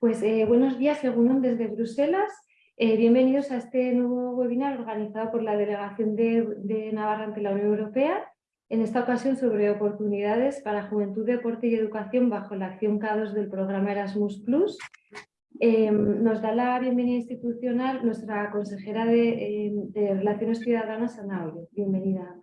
Pues eh, buenos días, según desde Bruselas. Eh, bienvenidos a este nuevo webinar organizado por la Delegación de, Navarra ante la Unión Europea, en esta ocasión sobre oportunidades para juventud, deporte y educación bajo la acción K2 del programa Erasmus+. Em, nos da la bienvenida institucional nuestra consejera de, em, Relaciones Ciudadanas, Ana Ollo. Bienvenida,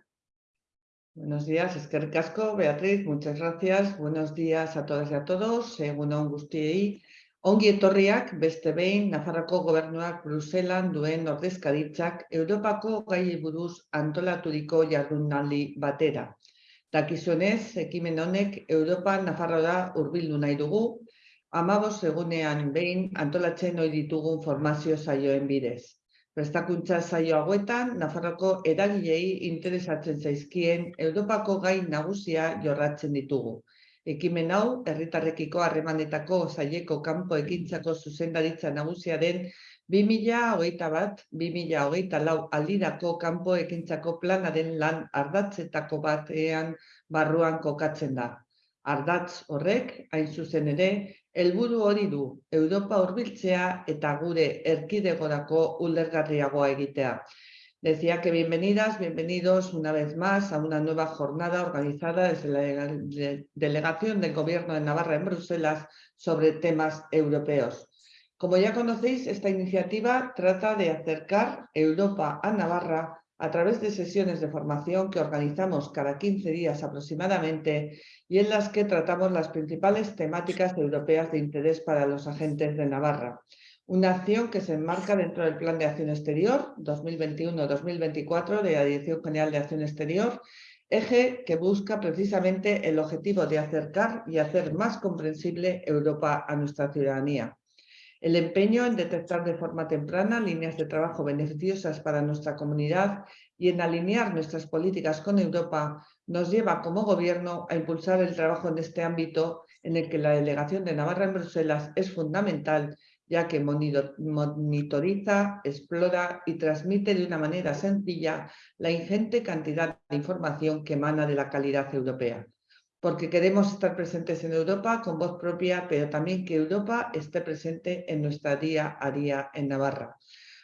Buenos días, es que Casco, Beatriz, muchas gracias. Buenos días a todas y a todos. Según un guztiei, ongi etorriak beste behin Nafarroko gobernuak Bruselan duen ordezkaritzak Europako gai buruz antolaturiko jardunaldi batera. Dakizunez, ekimen honek Europa Nafarroa hurbildu nahi dugu, amabos egunean behin antolatzen ohi ditugun formazio saioen bidez. Prestakuntza zaio hauetan, Nafarroko eragilei interesatzen zaizkien Europako gai nagusia jorratzen ditugu. Ekimen hau, herritarrekiko harremanetako zaileko kanpo ekintzako zuzendaritza nagusia den 2008 bat, 2008 lau aldirako kanpo ekintzako planaren lan ardatzetako batean barruan kokatzen da. Ardatz horrek, hain zuzen ere, helburu hori du Europa hurbiltzea eta gure erkidegorako ulergarriagoa egitea. Decía que bienvenidas, bienvenidos una vez más a una nueva jornada organizada desde la Delegación del Gobierno de Navarra en Bruselas sobre temas europeos. Como ya conocéis, esta iniciativa trata de acercar Europa a Navarra a través de sesiones de formación que organizamos cada 15 días aproximadamente y en las que tratamos las principales temáticas europeas de interés para los agentes de Navarra. Una acción que se enmarca dentro del Plan de Acción Exterior 2021-2024 de la Dirección General de Acción Exterior, eje que busca precisamente el objetivo de acercar y hacer más comprensible Europa a nuestra ciudadanía. El empeño en detectar de forma temprana líneas de trabajo beneficiosas para nuestra comunidad y en alinear nuestras políticas con Europa nos lleva como gobierno a impulsar el trabajo en este ámbito en el que la delegación de Navarra en Bruselas es fundamental ya que monitoriza, explora y transmite de una manera sencilla la ingente cantidad de información que emana de la calidad europea porque queremos estar presentes en Europa con voz propia, pero también que Europa esté presente en nuestra día a día en Navarra.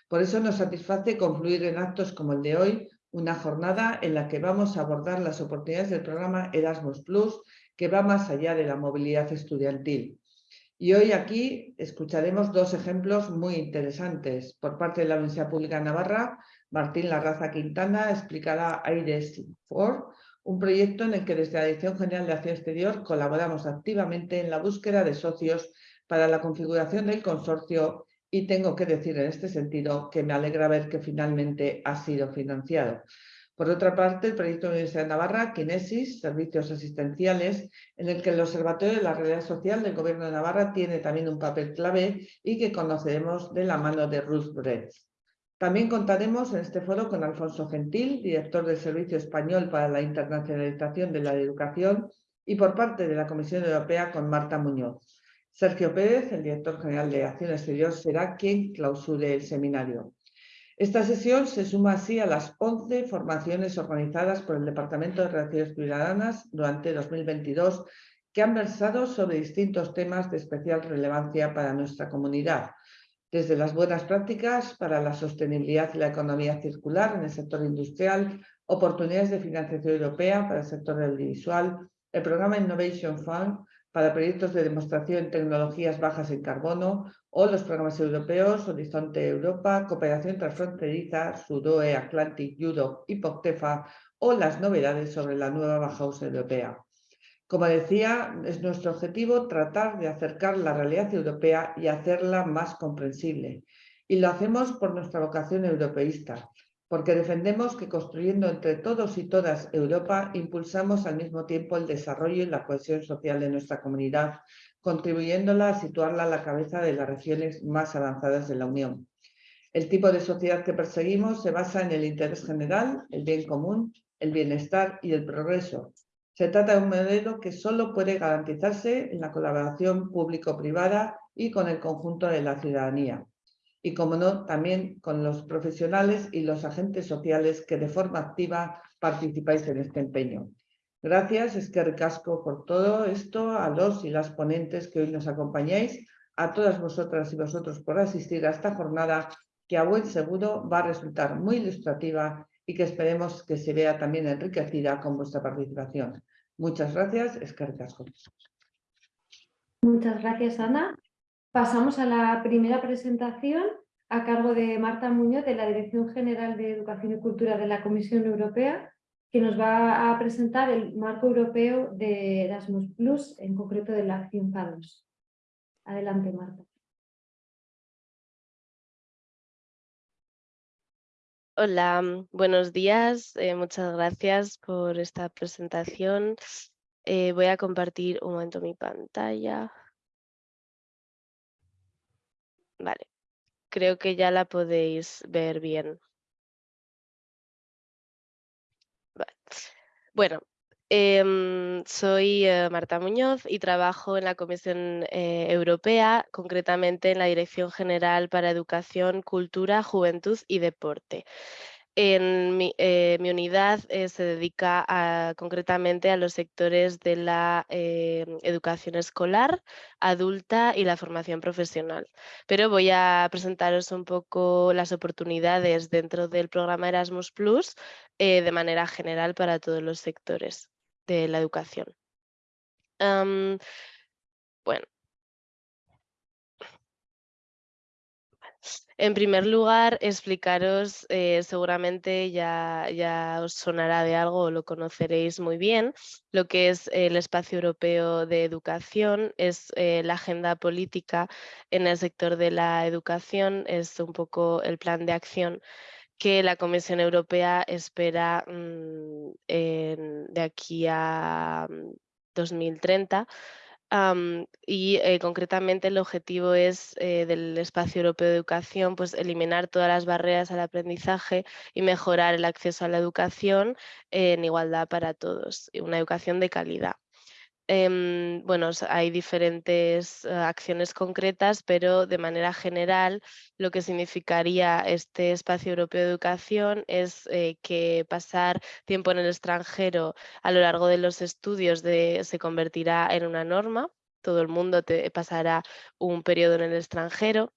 Por eso nos satisface confluir en actos como el de hoy, una jornada en la que vamos a abordar las oportunidades del programa Erasmus+, que va más allá de la movilidad estudiantil. Y hoy aquí escucharemos dos ejemplos muy interesantes. Por parte de la Universidad Pública de Navarra, Martín Larraza Quintana explicará AIDES 4, un proyecto en el que desde la Dirección General de Acción Exterior colaboramos activamente en la búsqueda de socios para la configuración del consorcio y tengo que decir en este sentido que me alegra ver que finalmente ha sido financiado. Por otra parte, el proyecto de la Universidad de Navarra, Kinesis, Servicios Asistenciales, en el que el Observatorio de la Realidad Social del Gobierno de Navarra tiene también un papel clave y que conoceremos de la mano de Ruth Bretz. También contaremos en este foro con Alfonso Gentil, director del Servicio Español para la Internacionalización de la Educación, y por parte de la Comisión Europea con Marta Muñoz. Sergio Pérez, el director general de Acción Exterior, será quien clausure el seminario. Esta sesión se suma así a las 11 formaciones organizadas por el Departamento de Relaciones Ciudadanas durante 2022 que han versado sobre distintos temas de especial relevancia para nuestra comunidad, desde las buenas prácticas para la sostenibilidad y la economía circular en el sector industrial, oportunidades de financiación europea para el sector audiovisual, el programa Innovation Fund para proyectos de demostración en tecnologías bajas en carbono o los programas europeos Horizonte Europa, Cooperación Transfronteriza, Sudoe, Atlantic, Europe y POCTEFA o las novedades sobre la nueva Bauhaus europea. Como decía, es nuestro objetivo tratar de acercar la realidad europea y hacerla más comprensible. Y lo hacemos por nuestra vocación europeísta, porque defendemos que construyendo entre todos y todas Europa, impulsamos al mismo tiempo el desarrollo y la cohesión social de nuestra comunidad, contribuyéndola a situarla a la cabeza de las regiones más avanzadas de la Unión. El tipo de sociedad que perseguimos se basa en el interés general, el bien común, el bienestar y el progreso, se trata de un modelo que solo puede garantizarse en la colaboración público-privada y con el conjunto de la ciudadanía. Y, como no, también con los profesionales y los agentes sociales que de forma activa participáis en este empeño. Gracias, es que recasco por todo esto, a los y las ponentes que hoy nos acompañáis, a todas vosotras y vosotros por asistir a esta jornada que a buen seguro va a resultar muy ilustrativa y que esperemos que se vea también enriquecida con vuestra participación. Muchas gracias, es que recasco. Muchas gracias, Ana. Pasamos a la primera presentación a cargo de Marta Muñoz de la Dirección General de Educación y Cultura de la Comisión Europea, que nos va a presentar el marco europeo de Erasmus en concreto de la acción PADOS. Adelante, Marta. Hola, buenos días. Eh, muchas gracias por esta presentación. Eh, voy a compartir un momento mi pantalla. Vale, creo que ya la podéis ver bien. Bueno, em, soy eh, Marta Muñoz y trabajo en la Comisión eh, Europea, concretamente en la Dirección General para Educación, Cultura, Juventud y Deporte. En mi, eh, unidad se dedica concretamente a los sectores de la educación escolar, adulta y la formación profesional. Pero voy a presentaros un poco las oportunidades dentro del programa Erasmus Plus de manera general para todos los sectores de la educación. bueno. En primer lugar, explicaros, eh, seguramente ya, ya os sonará de algo o lo conoceréis muy bien, lo que es el Espacio Europeo de Educación, es eh, la agenda política en el sector de la educación, es un poco el plan de acción que la Comisión Europea espera mm, de aquí a 2030 mm, y eh, concretamente el objetivo es eh, del Espacio Europeo de Educación pues, eliminar todas las barreras al aprendizaje y mejorar el acceso a la educación en igualdad para todos, una educación de calidad. Em, bueno, hay diferentes eh, acciones concretas, pero de manera general lo que significaría este espacio europeo de educación es eh, que pasar tiempo en el extranjero a lo largo de los estudios se convertirá en una norma. Todo el mundo pasará un periodo en el extranjero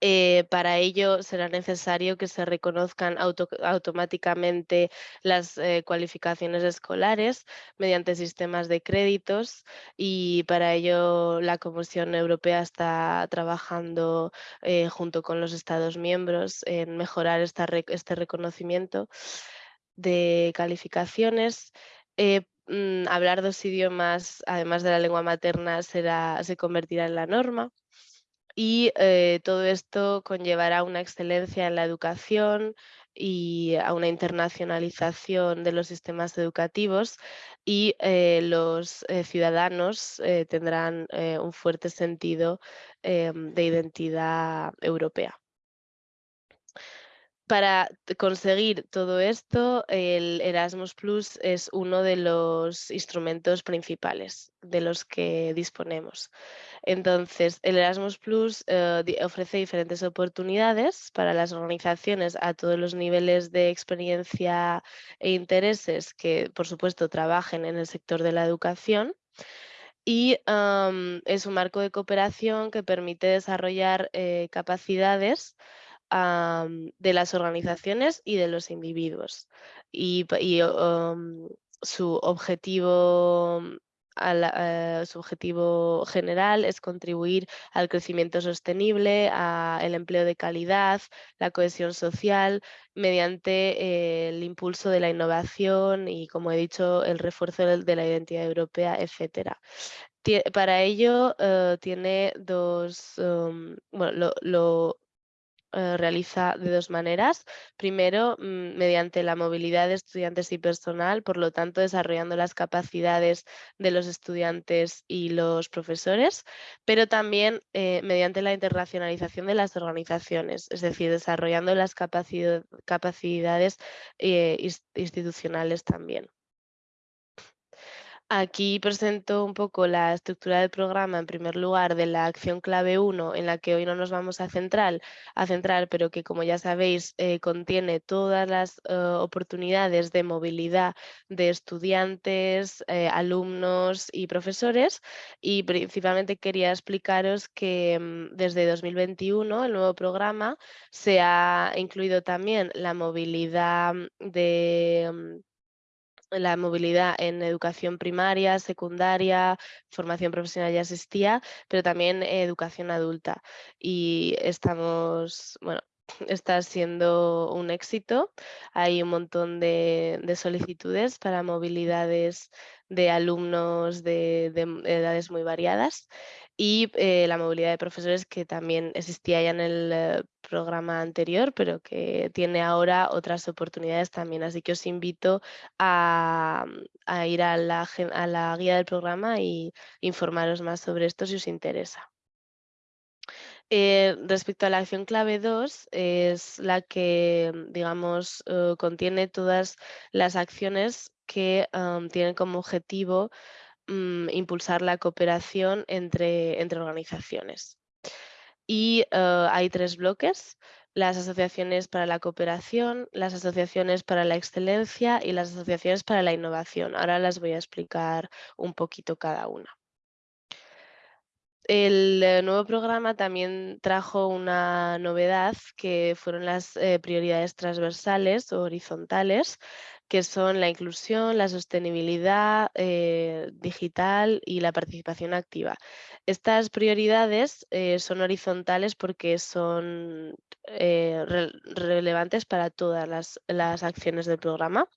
eh, para ello será necesario que se reconozcan automáticamente las eh, cualificaciones escolares mediante sistemas de créditos y para ello la Comisión Europea está trabajando eh, junto con los Estados miembros en mejorar este reconocimiento de calificaciones. Mm, hablar dos idiomas, además de la lengua materna, será, se convertirá en la norma y eh, todo esto conllevará una excelencia en la educación y a una internacionalización de los sistemas educativos y eh, los eh, ciudadanos tendrán un fuerte sentido em, de identidad europea. Para conseguir todo esto, el Erasmus Plus es uno de los instrumentos principales de los que disponemos. Entonces, el Erasmus Plus eh, ofrece diferentes oportunidades para las organizaciones a todos los niveles de experiencia e intereses que, por supuesto, trabajen en el sector de la educación y es un marco de cooperación que permite desarrollar eh, capacidades de las organizaciones y de los individuos. Y, su objetivo eh, su objetivo general es contribuir al crecimiento sostenible, al empleo de calidad, la cohesión social, mediante eh, el impulso de la innovación y, como he dicho, el refuerzo de la identidad europea, etc. Para ello eh, tiene dos, bueno, lo eh, realiza de dos maneras. Primero, mm, mediante la movilidad de estudiantes y personal, por lo tanto, desarrollando las capacidades de los estudiantes y los profesores, pero también eh, mediante la internacionalización de las organizaciones, es decir, desarrollando las capacidades eh, institucionales también. Aquí presento un poco la estructura del programa, en primer lugar, de la acción clave 1, en la que hoy no nos vamos a centrar, a centrar pero que, como ya sabéis, eh, contiene todas las eh, oportunidades de movilidad de estudiantes, eh, alumnos y profesores. Y principalmente quería explicaros que mm, desde 2021, el nuevo programa, se ha incluido también la movilidad de mm, la movilidad en educación primaria, secundaria, formación profesional ya existía, pero también educación adulta. Y estamos, bueno, está siendo un éxito. Hay un montón de, solicitudes para movilidades de alumnos de, edades muy variadas y eh, la movilidad de profesores que también existía ya en el eh, programa anterior, pero que tiene ahora otras oportunidades también. Así que os invito a, ir a la, a la guía del programa y informaros más sobre esto si os interesa. Eh, respecto a la acción clave 2, es la que, mm, digamos, contiene todas las acciones que tienen como objetivo mm, impulsar la cooperación entre, entre organizaciones. Y eh, hay tres bloques, las asociaciones para la cooperación, las asociaciones para la excelencia y las asociaciones para la innovación. Ahora las voy a explicar un poquito cada una. El eh, nuevo programa también trajo una novedad que fueron las eh, prioridades transversales o horizontales, que son la inclusión, la sostenibilidad eh, digital y la participación activa. Estas prioridades son horizontales porque son relevantes para todas las acciones del programa.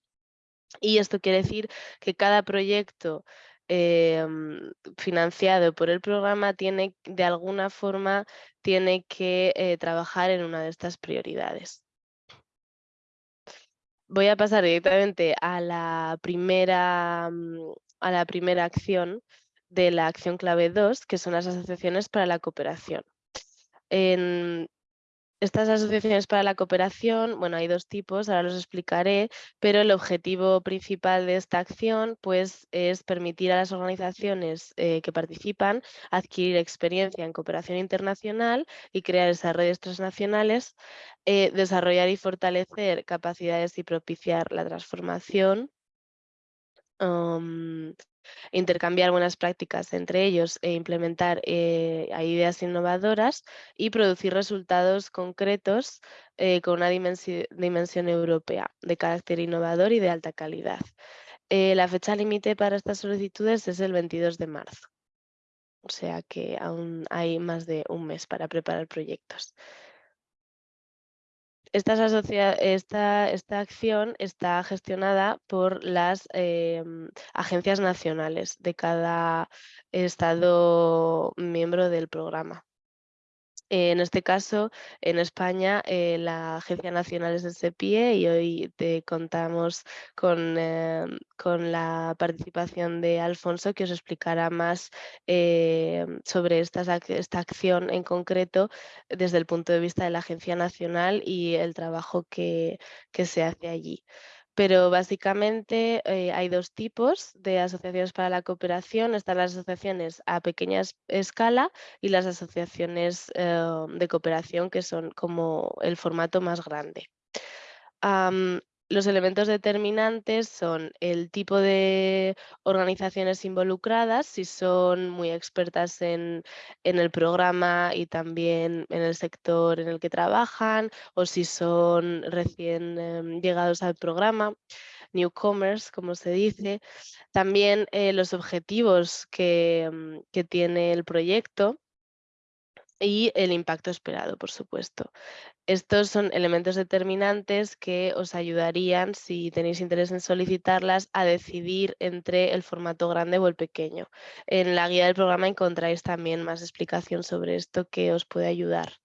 Y esto quiere decir que cada proyecto financiado por el programa tiene de alguna forma tiene que eh, trabajar en una de estas prioridades. Voy a pasar directamente a la primera, mm, a la primera acción de la acción clave 2, que son las asociaciones para la cooperación. Estas asociaciones para la cooperación, bueno, hay dos tipos, ahora los explicaré, pero el objetivo principal de esta acción pues, es permitir a las organizaciones eh, que participan adquirir experiencia en cooperación internacional y crear esas redes transnacionales, eh, desarrollar y fortalecer capacidades y propiciar la transformación intercambiar buenas prácticas entre ellos e implementar eh, ideas innovadoras y producir resultados concretos eh, con una dimensión, europea de carácter innovador y de alta calidad. Eh, la fecha límite para estas solicitudes es el 22 de marzo, o sea que aún hay más de un mes para preparar proyectos esta, esta, acción está gestionada por las em, agencias nacionales de cada estado miembro del programa. En este caso, en España, eh, la Agencia Nacional es de SEPIE y hoy te contamos con, eh, con, la participación de Alfonso que os explicará más eh, sobre esta, esta acción en concreto desde el punto de vista de la Agencia Nacional y el trabajo que, que se hace allí pero básicamente eh, hay dos tipos de asociaciones para la cooperación. Están las asociaciones a pequeña escala y las asociaciones eh, de cooperación que son como el formato más grande. Los elementos determinantes son el tipo de organizaciones involucradas, si son muy expertas en, el programa y también en el sector en el que trabajan, o si son recién em, llegados al programa, newcomers, como se dice. También eh, los objetivos em, que tiene el proyecto y el impacto esperado, por supuesto. Estos son elementos determinantes que os ayudarían, si tenéis interés en solicitarlas, a decidir entre el formato grande o el pequeño. En la guía del programa encontráis también más explicación sobre esto que os puede ayudar.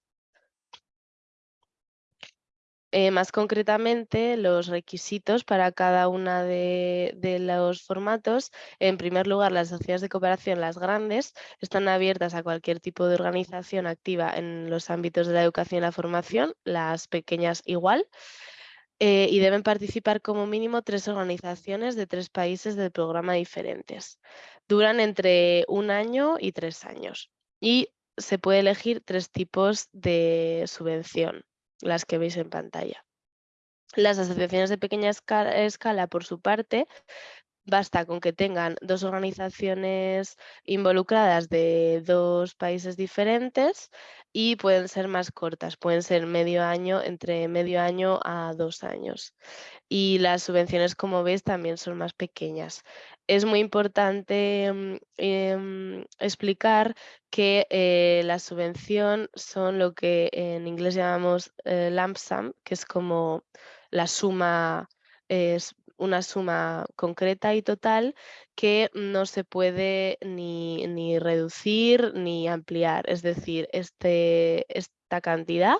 Eh, más concretamente, los requisitos para cada uno de, los formatos. En primer lugar, las sociedades de cooperación, las grandes, están abiertas a cualquier tipo de organización activa en los ámbitos de la educación y la formación, las pequeñas igual. eh, y deben participar como mínimo tres organizaciones de tres países del programa diferentes. Duran entre un año y tres años y se puede elegir tres tipos de subvención, las que veis en pantalla. Las asociaciones de pequeña escala, por su parte, basta con que tengan dos organizaciones involucradas de dos países diferentes y pueden ser más cortas, pueden ser medio año, entre medio año a dos años. Y las subvenciones, como veis, también son más pequeñas. Es muy importante mm, em, explicar que eh, la subvención son lo que en inglés llamamos eh, lump sum, que es como la suma es una suma concreta y total que no se puede ni, reducir ni ampliar. Es decir, este, esta cantidad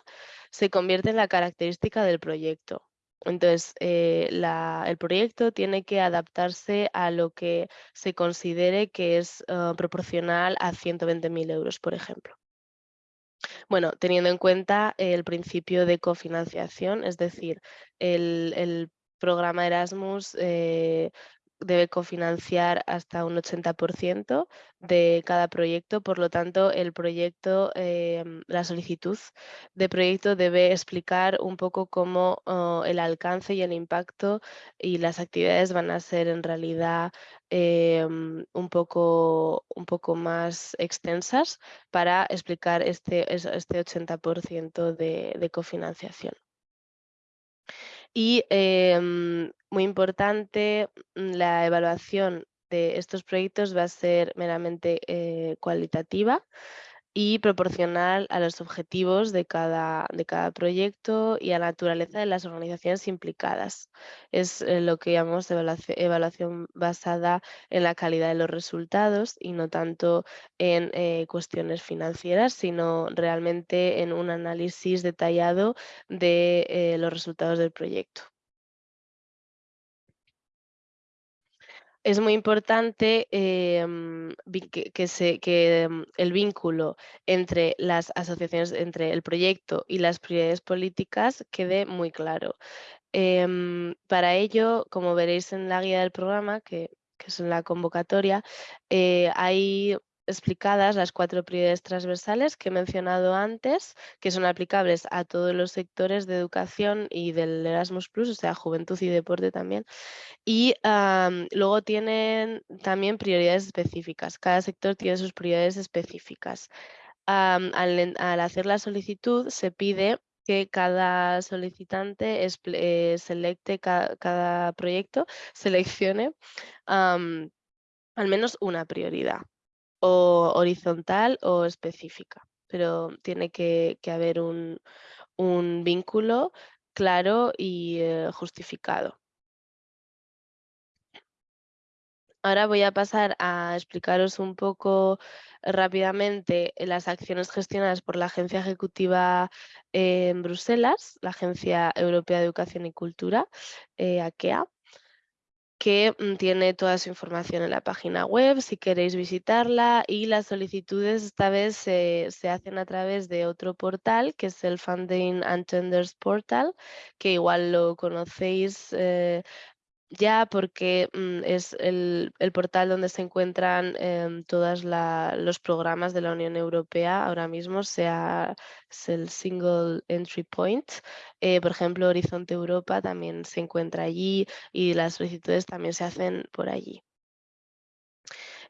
se convierte en la característica del proyecto. Entonces, eh, el proyecto tiene que adaptarse a lo que se considere que es ah, proporcional a 120.000 euros, por ejemplo. Bueno, teniendo en cuenta el principio de cofinanciación, es decir, el, programa Erasmus eh, debe cofinanciar hasta un 80% de cada proyecto, por lo tanto el proyecto, em, la solicitud de proyecto debe explicar un poco cómo oh, el alcance y el impacto y las actividades van a ser en realidad em, un, poco, un poco más extensas para explicar este, este 80% de, de cofinanciación. Y em, muy importante, mm, la evaluación de estos proyectos va a ser meramente eh, cualitativa y proporcional a los objetivos de cada, de cada proyecto y a la naturaleza de las organizaciones implicadas. Es eh, lo que llamamos evaluación, basada en la calidad de los resultados y no tanto en eh, cuestiones financieras, sino realmente en un análisis detallado de los resultados del proyecto. Es muy importante em, que, em, el vínculo entre las asociaciones, entre el proyecto y las prioridades políticas quede muy claro. Em, para ello, como veréis en la guía del programa, que, es en la convocatoria, eh, hay explicadas las cuatro prioridades transversales que he mencionado antes, que son aplicables a todos los sectores de educación y del Erasmus+, o sea, juventud y deporte también, y luego tienen también prioridades específicas. Cada sector tiene sus prioridades específicas. al, hacer la solicitud se pide que cada solicitante eh, selecte cada proyecto, seleccione al menos una prioridad, o horizontal o específica, pero tiene que, haber un, vínculo claro y eh, justificado. Ahora voy a pasar a explicaros un poco rápidamente las acciones gestionadas por la Agencia Ejecutiva en Bruselas, la Agencia Europea de Educación y Cultura, eh, AKEA, que mm, tiene toda su información en la página web si queréis visitarla y las solicitudes esta vez se, hacen a través de otro portal que es el Funding and Tenders Portal, que igual lo conocéis eh, ya porque mm, es el, portal donde se encuentran em, todos los programas de la Unión Europea ahora mismo, sea es el Single Entry Point. Eh, por ejemplo, Horizonte Europa también se encuentra allí y las solicitudes también se hacen por allí.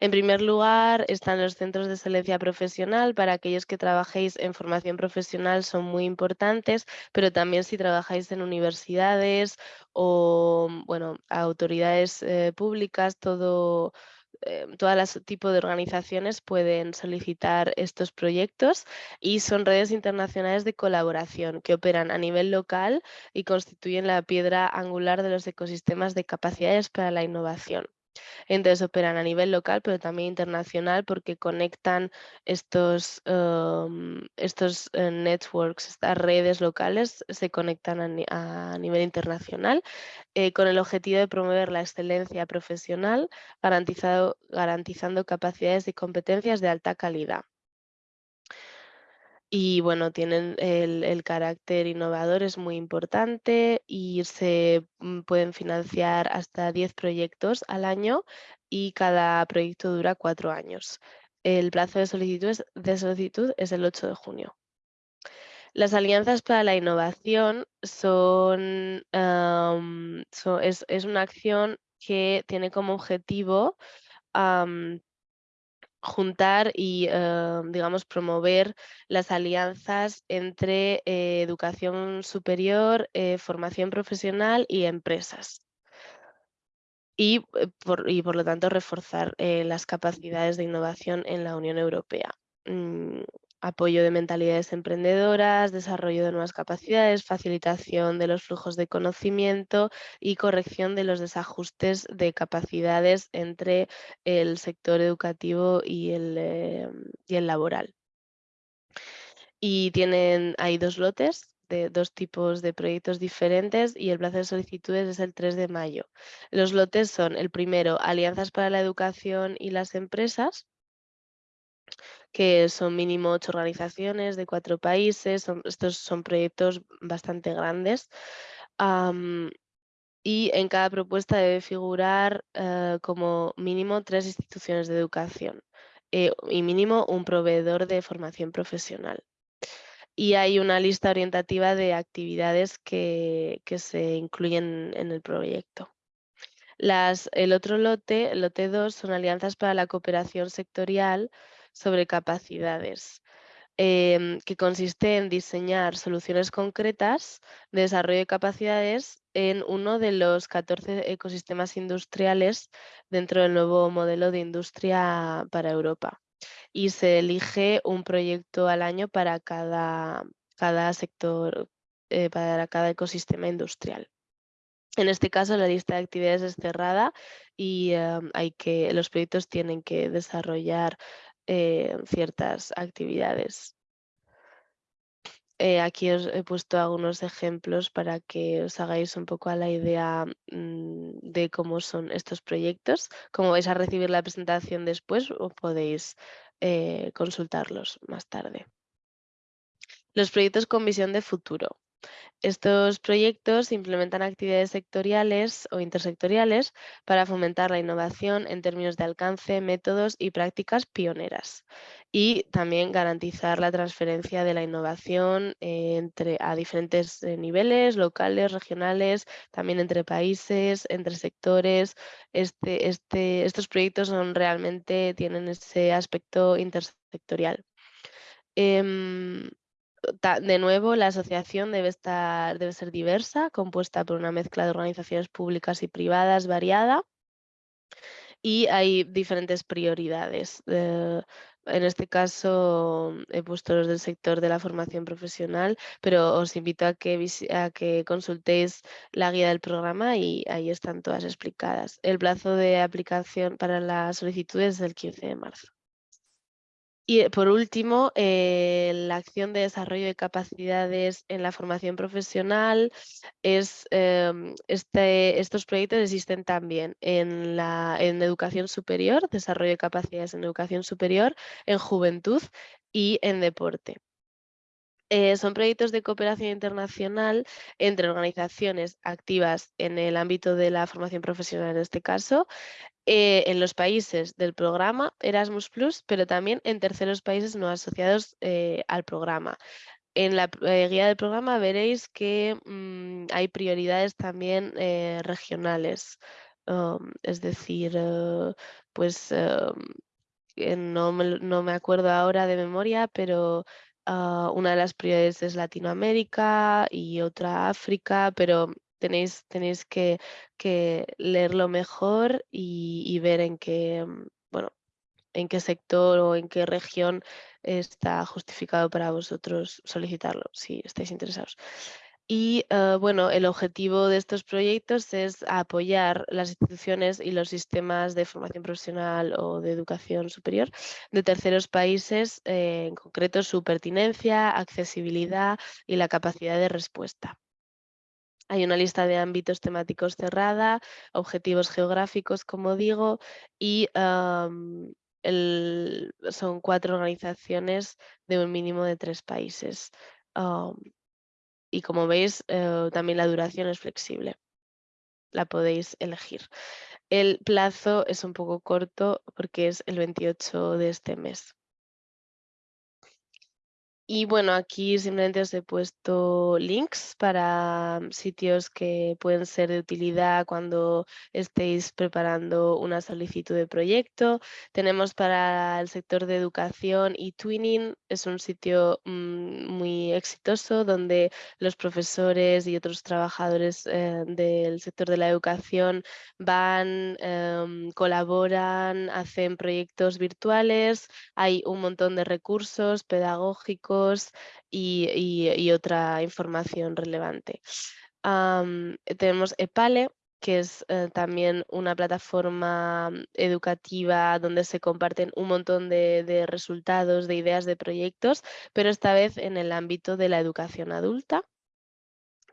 En primer lugar, están los centros de excelencia profesional. Para aquellos que trabajéis en formación profesional son muy importantes, pero también si trabajáis en universidades o bueno, autoridades eh, públicas, todo, eh, todo tipo de organizaciones pueden solicitar estos proyectos y son redes internacionales de colaboración que operan a nivel local y constituyen la piedra angular de los ecosistemas de capacidades para la innovación. Entonces operan a nivel local, pero también internacional porque conectan estos, em, estos eh, networks, estas redes locales, se conectan a, nivel internacional eh, con el objetivo de promover la excelencia profesional, garantizando capacidades y competencias de alta calidad. Y bueno, tienen el, carácter innovador, es muy importante y se mm, pueden financiar hasta 10 proyectos al año y cada proyecto dura cuatro años. El plazo de solicitud, es el 8 de junio. Las alianzas para la innovación son, es, una acción que tiene como objetivo juntar y, digamos, promover las alianzas entre eh, educación superior, eh, formación profesional y empresas. Y eh, por, y por, lo tanto reforzar las capacidades de innovación en la Unión Europea. Mm, apoyo de mentalidades emprendedoras, desarrollo de nuevas capacidades, facilitación de los flujos de conocimiento y corrección de los desajustes de capacidades entre el sector educativo y el, eh, y el laboral. Y tienen, hay dos lotes de dos tipos de proyectos diferentes y el plazo de solicitudes es el 3 de mayo. Los lotes son el primero, Alianzas para la Educación y las Empresas, que son mínimo ocho organizaciones de cuatro países, estos son proyectos bastante grandes. y en cada propuesta debe figurar eh, como mínimo tres instituciones de educación eh, y mínimo un proveedor de formación profesional. Y hay una lista orientativa de actividades que, que se incluyen en el proyecto. El otro lote, el lote 2, son alianzas para la cooperación sectorial sobre capacidades, em, que consiste en diseñar soluciones concretas de desarrollo de capacidades en uno de los 14 ecosistemas industriales dentro del nuevo modelo de industria para Europa. Y se elige un proyecto al año para cada, cada sector, eh, para cada ecosistema industrial. En este caso, la lista de actividades es cerrada y em, hay que, los proyectos tienen que desarrollar ciertas actividades. Eh, aquí os he puesto algunos ejemplos para que os hagáis un poco a la idea mm, de cómo son estos proyectos. Como vais a recibir la presentación después, o podéis eh, consultarlos más tarde. Los proyectos con visión de futuro. Estos proyectos implementan actividades sectoriales o intersectoriales para fomentar la innovación en términos de alcance, métodos y prácticas pioneras y también garantizar la transferencia de la innovación entre, a diferentes eh, niveles, locales, regionales, también entre países, entre sectores. Este, este, estos proyectos realmente tienen ese aspecto intersectorial. Em, de nuevo, la asociación debe, estar, debe ser diversa, compuesta por una mezcla de organizaciones públicas y privadas variada. Y hay diferentes prioridades. Eh, en este caso he puesto los del sector de la formación profesional, pero os invito a que, a que consultéis la guía del programa y ahí están todas explicadas. El plazo de aplicación para las solicitudes es el 15 de marzo. Y eh, por último, eh, la acción de desarrollo de capacidades en la formación profesional es em, este, estos proyectos existen también en, la, en educación superior, desarrollo de capacidades en educación superior, en juventud y en deporte. Eh, son proyectos de cooperación internacional entre organizaciones activas en el ámbito de la formación profesional en este caso, eh, en los países del programa Erasmus ⁇ pero también en terceros países no asociados eh, al programa. En la guía del programa veréis que mm, hay prioridades también regionales, um, es decir, pues um, no no me acuerdo ahora de memoria, pero Ah, una de las prioridades es Latinoamérica y otra África, pero tenéis, tenéis que, leerlo mejor y, ver en qué, mm, bueno, en qué sector o en qué región está justificado para vosotros solicitarlo, si estáis interesados. Y eh, bueno, el objetivo de estos proyectos es apoyar las instituciones y los sistemas de formación profesional o de educación superior de terceros países, eh, en concreto su pertinencia, accesibilidad y la capacidad de respuesta. Hay una lista de ámbitos temáticos cerrada, objetivos geográficos, como digo, y son cuatro organizaciones de un mínimo de tres países. Y como veis, eh, también la duración es flexible. La podéis elegir. El plazo es un poco corto porque es el 28 de este mes. Y bueno, aquí simplemente os he puesto links para mm, sitios que pueden ser de utilidad cuando estéis preparando una solicitud de proyecto. Tenemos para el sector de educación y Twinning, es un sitio mm, muy exitoso donde los profesores y otros trabajadores eh, del sector de la educación van, em, colaboran, hacen proyectos virtuales, hay un montón de recursos pedagógicos y, otra información relevante. tenemos EPALE, que es eh, también una plataforma educativa donde se comparten un montón de, resultados, de ideas de proyectos, pero esta vez en el ámbito de la educación adulta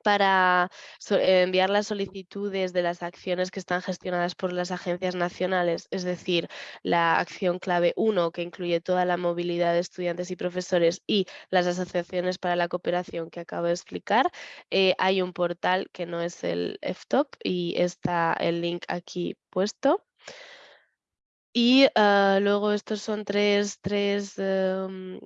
para enviar las solicitudes de las acciones que están gestionadas por las agencias nacionales, es decir, la acción clave 1, que incluye toda la movilidad de estudiantes y profesores y las asociaciones para la cooperación que acabo de explicar, eh, hay un portal que no es el FTOP y está el link aquí puesto. Y ah, luego estos son tres, tres em,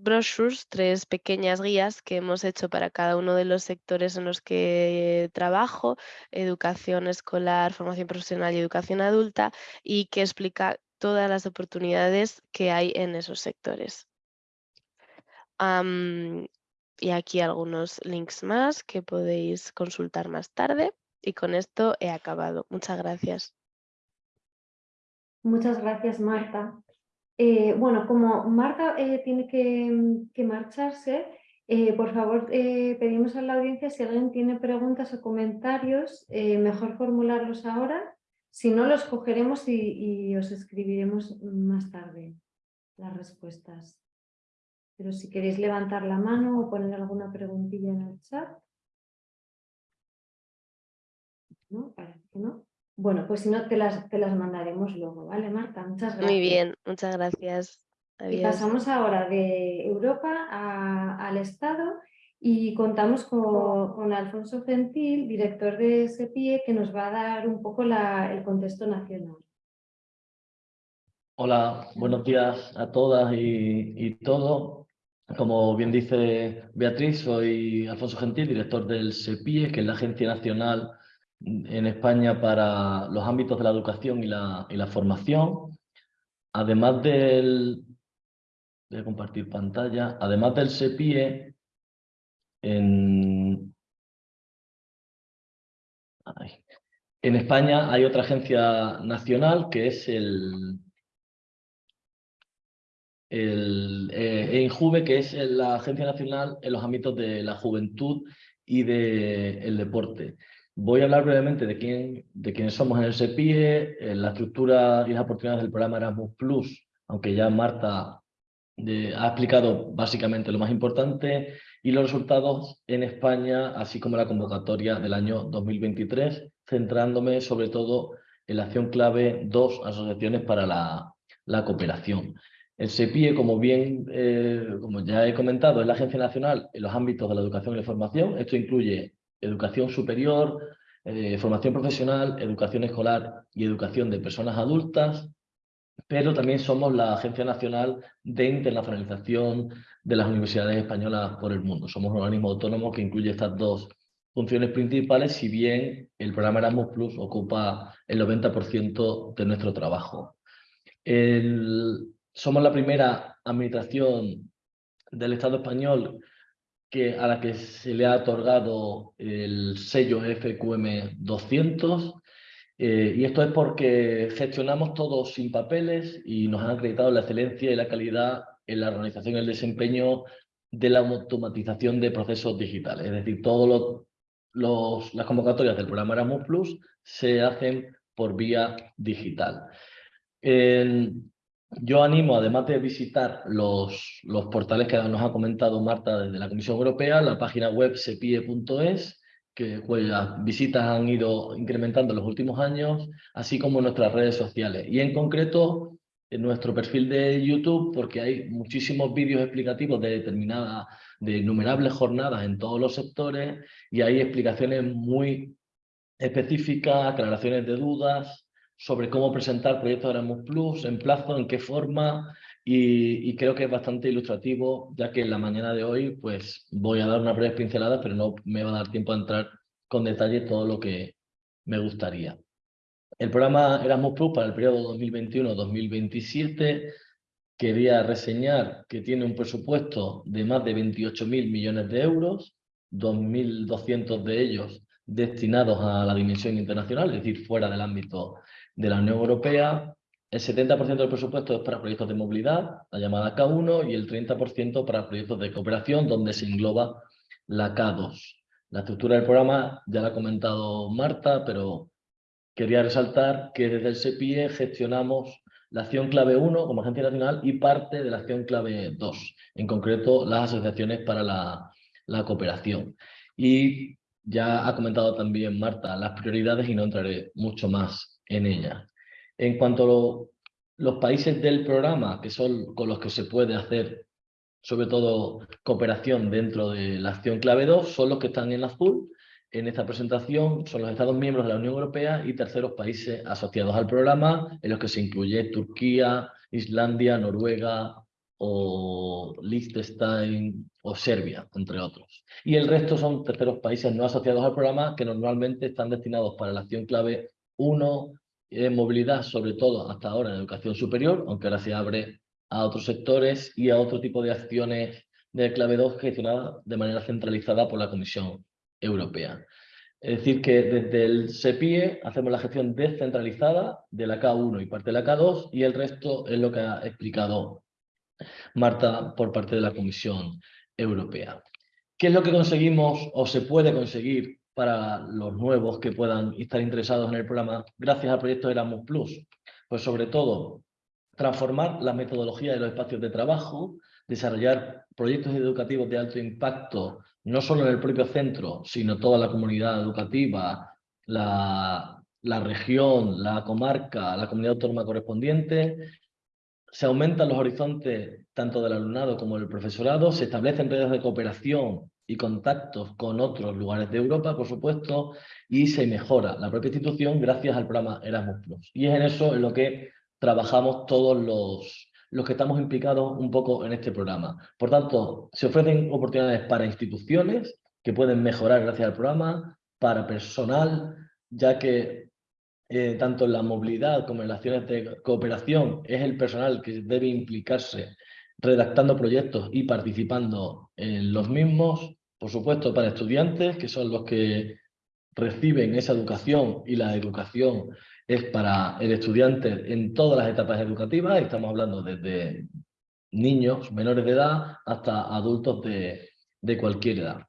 brochures, tres pequeñas guías que hemos hecho para cada uno de los sectores en los que trabajo, educación escolar, formación profesional y educación adulta, y que explica todas las oportunidades que hay en esos sectores. y aquí algunos links más que podéis consultar más tarde. Y con esto he acabado. Muchas gracias. Muchas gracias, Marta. Eh, bueno, como Marta eh, tiene que, marcharse, eh, por favor pedimos a la audiencia si alguien tiene preguntas o comentarios, mejor formularlos ahora, si no los cogeremos y, os escribiremos más tarde las respuestas. Pero si queréis levantar la mano o poner alguna preguntilla en el chat. No, parece que no. Bueno, pues si no, te las, te las mandaremos luego, ¿vale, Marta? Muchas gracias. Muy bien, muchas gracias. Y pasamos ahora de Europa al Estado y contamos con, Alfonso Gentil, director de SEPIE, que nos va a dar un poco el contexto nacional. Hola, buenos días a todas y, y todos. Como bien dice Beatriz, soy Alfonso Gentil, director del SEPIE, que es la Agencia Nacional en España para los ámbitos de la educación y la, formación. Además del... Voy a compartir pantalla. Además del SEPIE, en, España hay otra agencia nacional que es el, el eh, que es la agencia nacional en los ámbitos de la juventud y del deporte. Voy a hablar brevemente de, quién, de quiénes somos en el SEPIE, en la estructura y las oportunidades del programa Erasmus Plus, aunque ya Marta ha explicado básicamente lo más importante, y los resultados en España, así como la convocatoria del año 2023, centrándome sobre todo en la acción clave dos asociaciones para la, la cooperación. El SEPIE, como bien, eh, como ya he comentado, es la agencia nacional en los ámbitos de la educación y la formación. Esto incluye educación superior, eh, formación profesional, educación escolar y educación de personas adultas, pero también somos la Agencia Nacional de Internacionalización de las Universidades Españolas por el mundo. Somos un organismo autónomo que incluye estas dos funciones principales, si bien el programa Erasmus Plus ocupa el 90% de nuestro trabajo. somos la primera administración del Estado español que, a la que se le ha otorgado el sello FQM 200 eh, y esto es porque gestionamos todo sin papeles y nos han acreditado la excelencia y la calidad en la organización y el desempeño de la automatización de procesos digitales. Es decir, todas las convocatorias del programa Erasmus Plus se hacen por vía digital. Yo animo, además de visitar los, los portales que nos ha comentado Marta desde la Comisión Europea, la página web sepie.es, que cuyas visitas han ido incrementando en los últimos años, así como nuestras redes sociales. Y en concreto, en nuestro perfil de YouTube porque hay muchísimos vídeos explicativos de determinadas, de innumerables jornadas en todos los sectores y hay explicaciones muy específicas, aclaraciones de dudas sobre cómo presentar proyectos de Erasmus Plus, en plazo, en qué forma y, creo que es bastante ilustrativo ya que en la mañana de hoy pues voy a dar una breve pincelada pero no me va a dar tiempo a entrar con detalle todo lo que me gustaría. El programa Erasmus Plus para el periodo 2021-2027 quería reseñar que tiene un presupuesto de más de 28.000 millones de euros, 2.200 de ellos destinados a la dimensión internacional, es decir, fuera del ámbito de la Unión Europea. El 70% del presupuesto es para proyectos de movilidad, la llamada K1, y el 30% para proyectos de cooperación, donde se engloba la K2. La estructura del programa ya la ha comentado Marta, pero quería resaltar que desde el SEPIE gestionamos la acción clave 1 como agencia nacional y parte de la acción clave 2, en concreto las asociaciones para la, la cooperación. Y ya ha comentado también Marta las prioridades y no entraré mucho más en ellas. En cuanto a los países del programa, que son con los que se puede hacer sobre todo cooperación dentro de la acción clave 2, son los que están en azul, en esta presentación son los Estados miembros de la Unión Europea y terceros países asociados al programa, en los que se incluye Turquía, Islandia, Noruega o Liechtenstein o Serbia, entre otros. Y el resto son terceros países no asociados al programa que normalmente están destinados para la acción clave 1, en movilidad, sobre todo hasta ahora en educación superior, aunque ahora se abre a otros sectores y a otro tipo de acciones de clave 2 gestionadas de manera centralizada por la Comisión europea. Es decir, que desde el SEPIE hacemos la gestión descentralizada de la K1 y parte de la K2 y el resto es lo que ha explicado Marta por parte de la Comisión Europea. ¿Qué es lo que conseguimos o se puede conseguir para los nuevos que puedan estar interesados en el programa gracias al proyecto Erasmus Plus? Pues sobre todo transformar la metodología de los espacios de trabajo, desarrollar proyectos educativos de alto impacto no solo en el propio centro, sino toda la comunidad educativa, la, región, la comarca, la comunidad autónoma correspondiente, se aumentan los horizontes tanto del alumnado como del profesorado, se establecen redes de cooperación y contactos con otros lugares de Europa, por supuesto, y se mejora la propia institución gracias al programa Erasmus+. Y es en eso en lo que trabajamos todos los, los que estamos implicados un poco en este programa. Por tanto, se ofrecen oportunidades para instituciones que pueden mejorar gracias al programa, para personal, ya que eh, tanto en la movilidad como en las acciones de cooperación es el personal que debe implicarse redactando proyectos y participando en los mismos. Por supuesto, para estudiantes, que son los que reciben esa educación y la educación es para el estudiante en todas las etapas educativas, estamos hablando desde niños menores de edad hasta adultos de, de cualquier edad.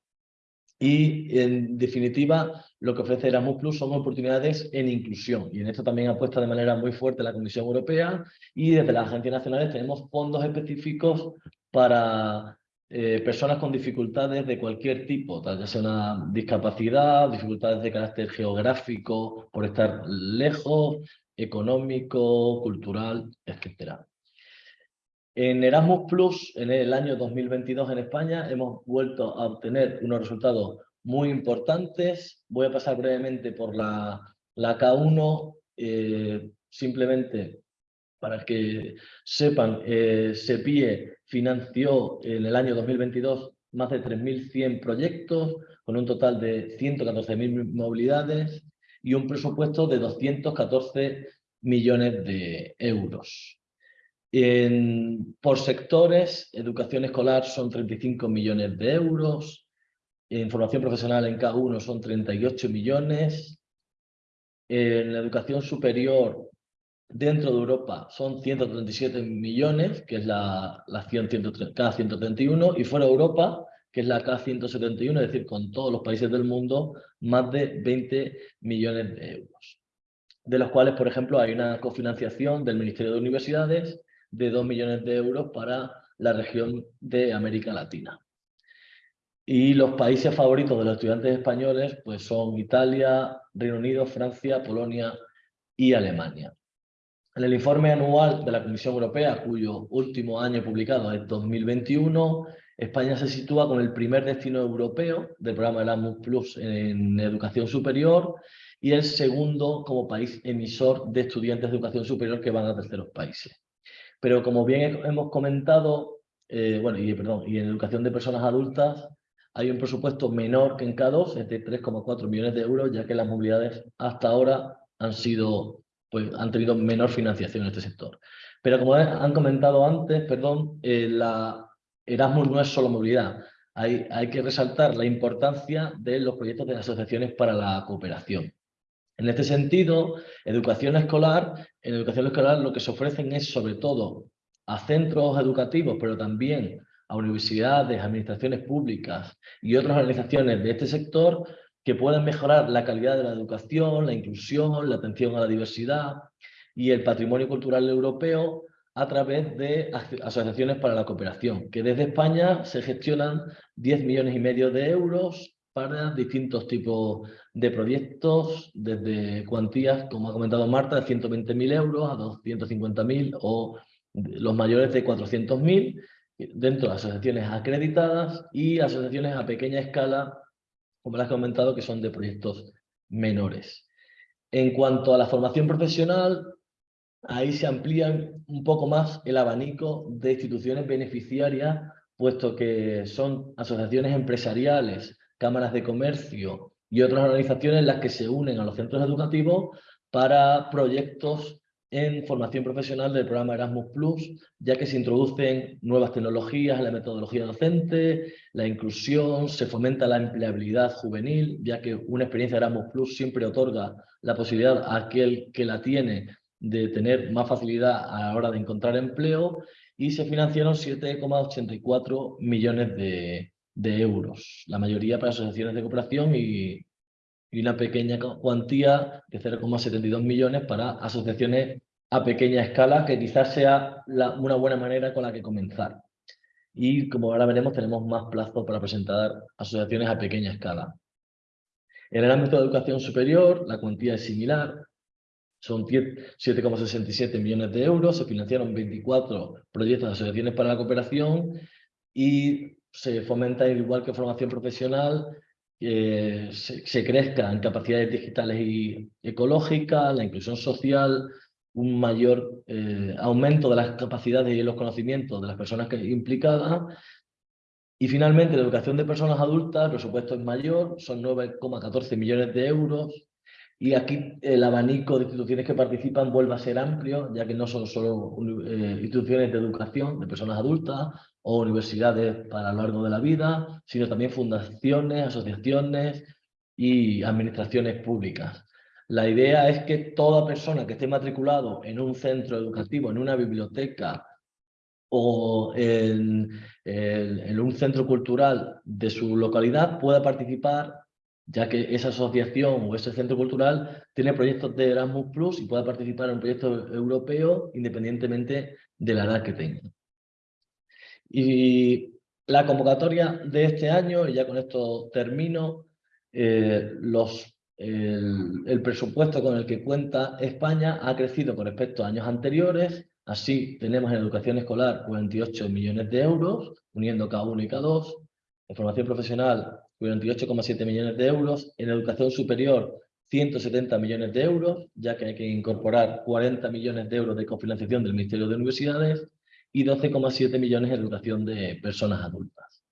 Y en definitiva, lo que ofrece Erasmus Plus son oportunidades en inclusión. Y en esto también apuesta de manera muy fuerte la Comisión Europea y desde las agencias nacionales tenemos fondos específicos para eh, personas con dificultades de cualquier tipo, ya sea una discapacidad, dificultades de carácter geográfico, por estar lejos, económico, cultural, etc. En Erasmus Plus, en el año 2022 en España, hemos vuelto a obtener unos resultados muy importantes. Voy a pasar brevemente por la, la K1, eh, simplemente para que sepan, eh, SEPIE financió en el año 2022 más de 3.100 proyectos, con un total de 114.000 movilidades y un presupuesto de 214 millones de euros. por sectores, educación escolar son 35 millones de euros, en formación profesional en K1 son 38 millones, en la educación superior Dentro de Europa son 137 millones, que es la, la K131, y fuera de Europa, que es la K171, es decir, con todos los países del mundo, más de 20 millones de euros. De los cuales, por ejemplo, hay una cofinanciación del Ministerio de Universidades de 2 millones de euros para la región de América Latina. Y los países favoritos de los estudiantes españoles pues son Italia, Reino Unido, Francia, Polonia y Alemania. En el informe anual de la Comisión Europea, cuyo último año publicado es 2021, España se sitúa con el primer destino europeo del programa Erasmus Plus en educación superior y el segundo como país emisor de estudiantes de educación superior que van a terceros países. Pero como bien hemos comentado, eh, bueno, y, perdón, y en educación de personas adultas hay un presupuesto menor que en K2, es de 3,4 millones de euros, ya que las movilidades hasta ahora han sido, pues han tenido menor financiación en este sector. Pero como han comentado antes, perdón, eh, Erasmus no es solo movilidad. Hay, hay que resaltar la importancia de los proyectos de asociaciones para la cooperación. En este sentido, educación escolar, en educación escolar lo que se ofrecen es sobre todo a centros educativos, pero también a universidades, administraciones públicas y otras organizaciones de este sector que puedan mejorar la calidad de la educación, la inclusión, la atención a la diversidad y el patrimonio cultural europeo a través de asociaciones para la cooperación, que desde España se gestionan 10 millones y medio de euros para distintos tipos de proyectos, desde cuantías, como ha comentado Marta, de 120.000 euros a 250.000 o los mayores de 400.000, dentro de asociaciones acreditadas y asociaciones a pequeña escala, como las he comentado, que son de proyectos menores. En cuanto a la formación profesional, ahí se amplía un poco más el abanico de instituciones beneficiarias, puesto que son asociaciones empresariales, cámaras de comercio y otras organizaciones las que se unen a los centros educativos para proyectos en formación profesional del programa Erasmus Plus, ya que se introducen nuevas tecnologías en la metodología docente, la inclusión, se fomenta la empleabilidad juvenil, ya que una experiencia Erasmus Plus siempre otorga la posibilidad a aquel que la tiene de tener más facilidad a la hora de encontrar empleo y se financiaron 7,84 millones de, de, euros, la mayoría para asociaciones de cooperación y, y una pequeña cuantía de 0,72 millones para asociaciones a pequeña escala, que quizás sea una buena manera con la que comenzar. Y como ahora veremos, tenemos más plazo para presentar asociaciones a pequeña escala. En el ámbito de educación superior, la cuantía es similar, son 7,67 millones de euros, se financiaron 24 proyectos de asociaciones para la cooperación y se fomenta, igual que formación profesional, que se, crezca en capacidades digitales y ecológicas, la inclusión social, un mayor eh, aumento de las capacidades y los conocimientos de las personas que implicadas. Y finalmente, la educación de personas adultas, el presupuesto es mayor, son 9,14 millones de euros, y aquí el abanico de instituciones que participan vuelve a ser amplio, ya que no son solo eh, instituciones de educación de personas adultas o universidades para lo largo de la vida, sino también fundaciones, asociaciones y administraciones públicas. La idea es que toda persona que esté matriculado en un centro educativo, en una biblioteca o en, en un centro cultural de su localidad pueda participar ya que esa asociación o ese centro cultural tiene proyectos de Erasmus Plus y pueda participar en un proyecto europeo independientemente de la edad que tenga. Y la convocatoria de este año, y ya con esto termino, eh, los, el, el, presupuesto con el que cuenta España ha crecido con respecto a años anteriores, así tenemos en educación escolar 48 millones de euros, uniendo K1 y K2, en formación profesional 48,7 millones de euros, en educación superior 170 millones de euros, ya que hay que incorporar 40 millones de euros de cofinanciación del Ministerio de Universidades y 12,7 millones en educación de personas adultas.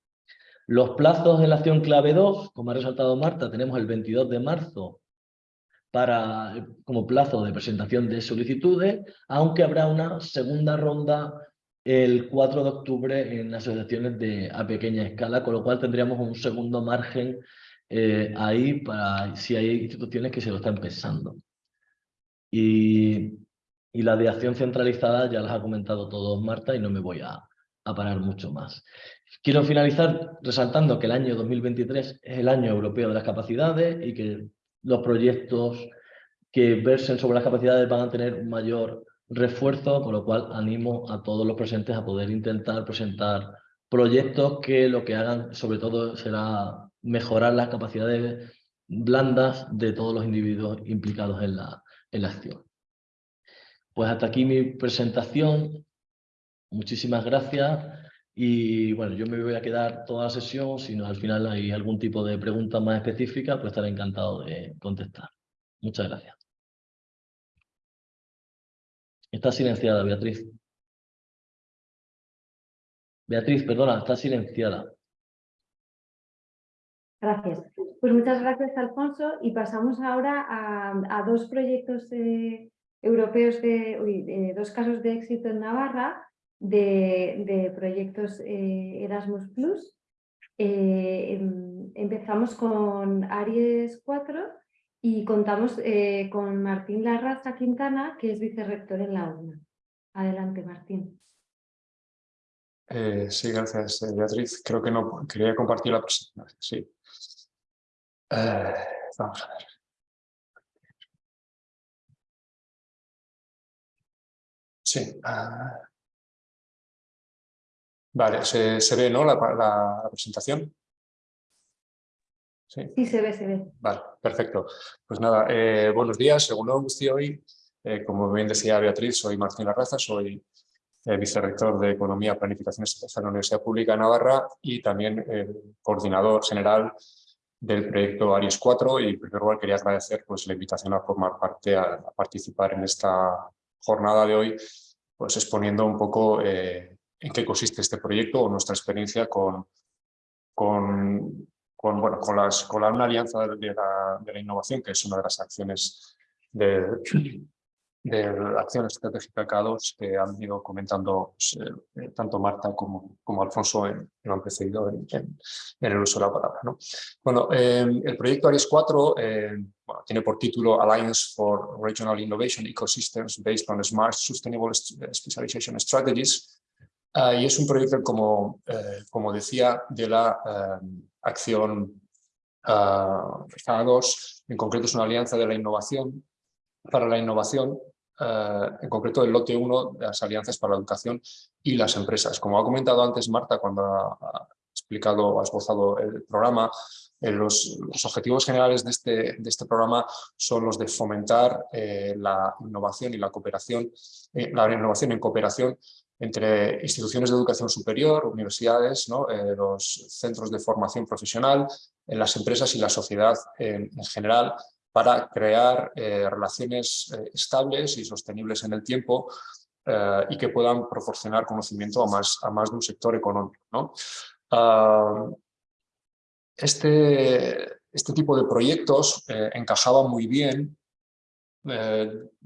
Los plazos de la acción clave 2, como ha resaltado Marta, tenemos el 22 de marzo para, como plazo de presentación de solicitudes, aunque habrá una segunda ronda el 4 de octubre en asociaciones de, a pequeña escala, con lo cual tendríamos un segundo margen eh, ahí para si hay instituciones que se lo están pensando. Y, y, la de acción centralizada ya las ha comentado todos Marta y no me voy a, a parar mucho más. Quiero finalizar resaltando que el año 2023 es el año europeo de las capacidades y que los proyectos que versen sobre las capacidades van a tener un mayor refuerzo, con lo cual animo a todos los presentes a poder intentar presentar proyectos que lo que hagan sobre todo será mejorar las capacidades blandas de todos los individuos implicados en la, en la acción. Pues hasta aquí mi presentación. Muchísimas gracias. Y bueno, yo me voy a quedar toda la sesión. Si no, al final hay algún tipo de pregunta más específica, pues estaré encantado de contestar. Muchas gracias. Está silenciada, Beatriz. Beatriz, perdona, está silenciada. Gracias. Pues muchas gracias, Alfonso. Y pasamos ahora a, dos proyectos eh, europeos, de, dos casos de éxito en Navarra, de, proyectos eh, Erasmus+. Eh, em, empezamos con Aries 4 y contamos con Martín Larraza Quintana, que es vicerrector en la UNA. Adelante, Martín. sí, gracias, Beatriz. Creo que no quería compartir la presentación. Sí. Eh, vamos a ver. Sí. Ah. Vale, ¿se, se ve ¿no? La, la, presentación? ¿Sí? sí, se ve, se ve. Vale, perfecto. Pues nada, eh, buenos días. Según lo que hoy, eh, como bien decía Beatriz, soy Martín Larraza, soy vicerrector de Economía, Planificación Estatal de la Universidad Pública de Navarra y también coordinador general del proyecto Aries 4 y en primer lugar quería agradecer pues, la invitación a formar parte, a, participar en esta jornada de hoy, pues exponiendo un poco eh, en qué consiste este proyecto o nuestra experiencia con, con, con, bueno, con, las, con la, una alianza de la, de la innovación, que es una de las acciones de, de la acción estratégica K2 que han ido comentando pues, eh, eh, tanto Marta como, como Alfonso en, que han precedido en, el uso de la palabra. ¿no? Bueno, em, el proyecto Aries 4 em, tiene por título Alliance for Regional Innovation Ecosystems Based on Smart Sustainable Specialization Strategies ah, y es un proyecto, como, eh, como decía, de la acción K2, en concreto es una alianza de la innovación para la innovación eh, en concreto el lote 1 de las alianzas para la educación y las empresas. Como ha comentado antes Marta cuando ha explicado, ha esbozado el programa, eh, los, objetivos generales de este, de este programa son los de fomentar eh, la innovación y la cooperación, la innovación en cooperación entre instituciones de educación superior, universidades, los centros de formación profesional, las empresas y la sociedad en general, para crear eh, relaciones eh, estables y sostenibles en el tiempo eh, y que puedan proporcionar conocimiento a más, a más de un sector económico. ¿no? Ah, este, este tipo de proyectos encajaba muy bien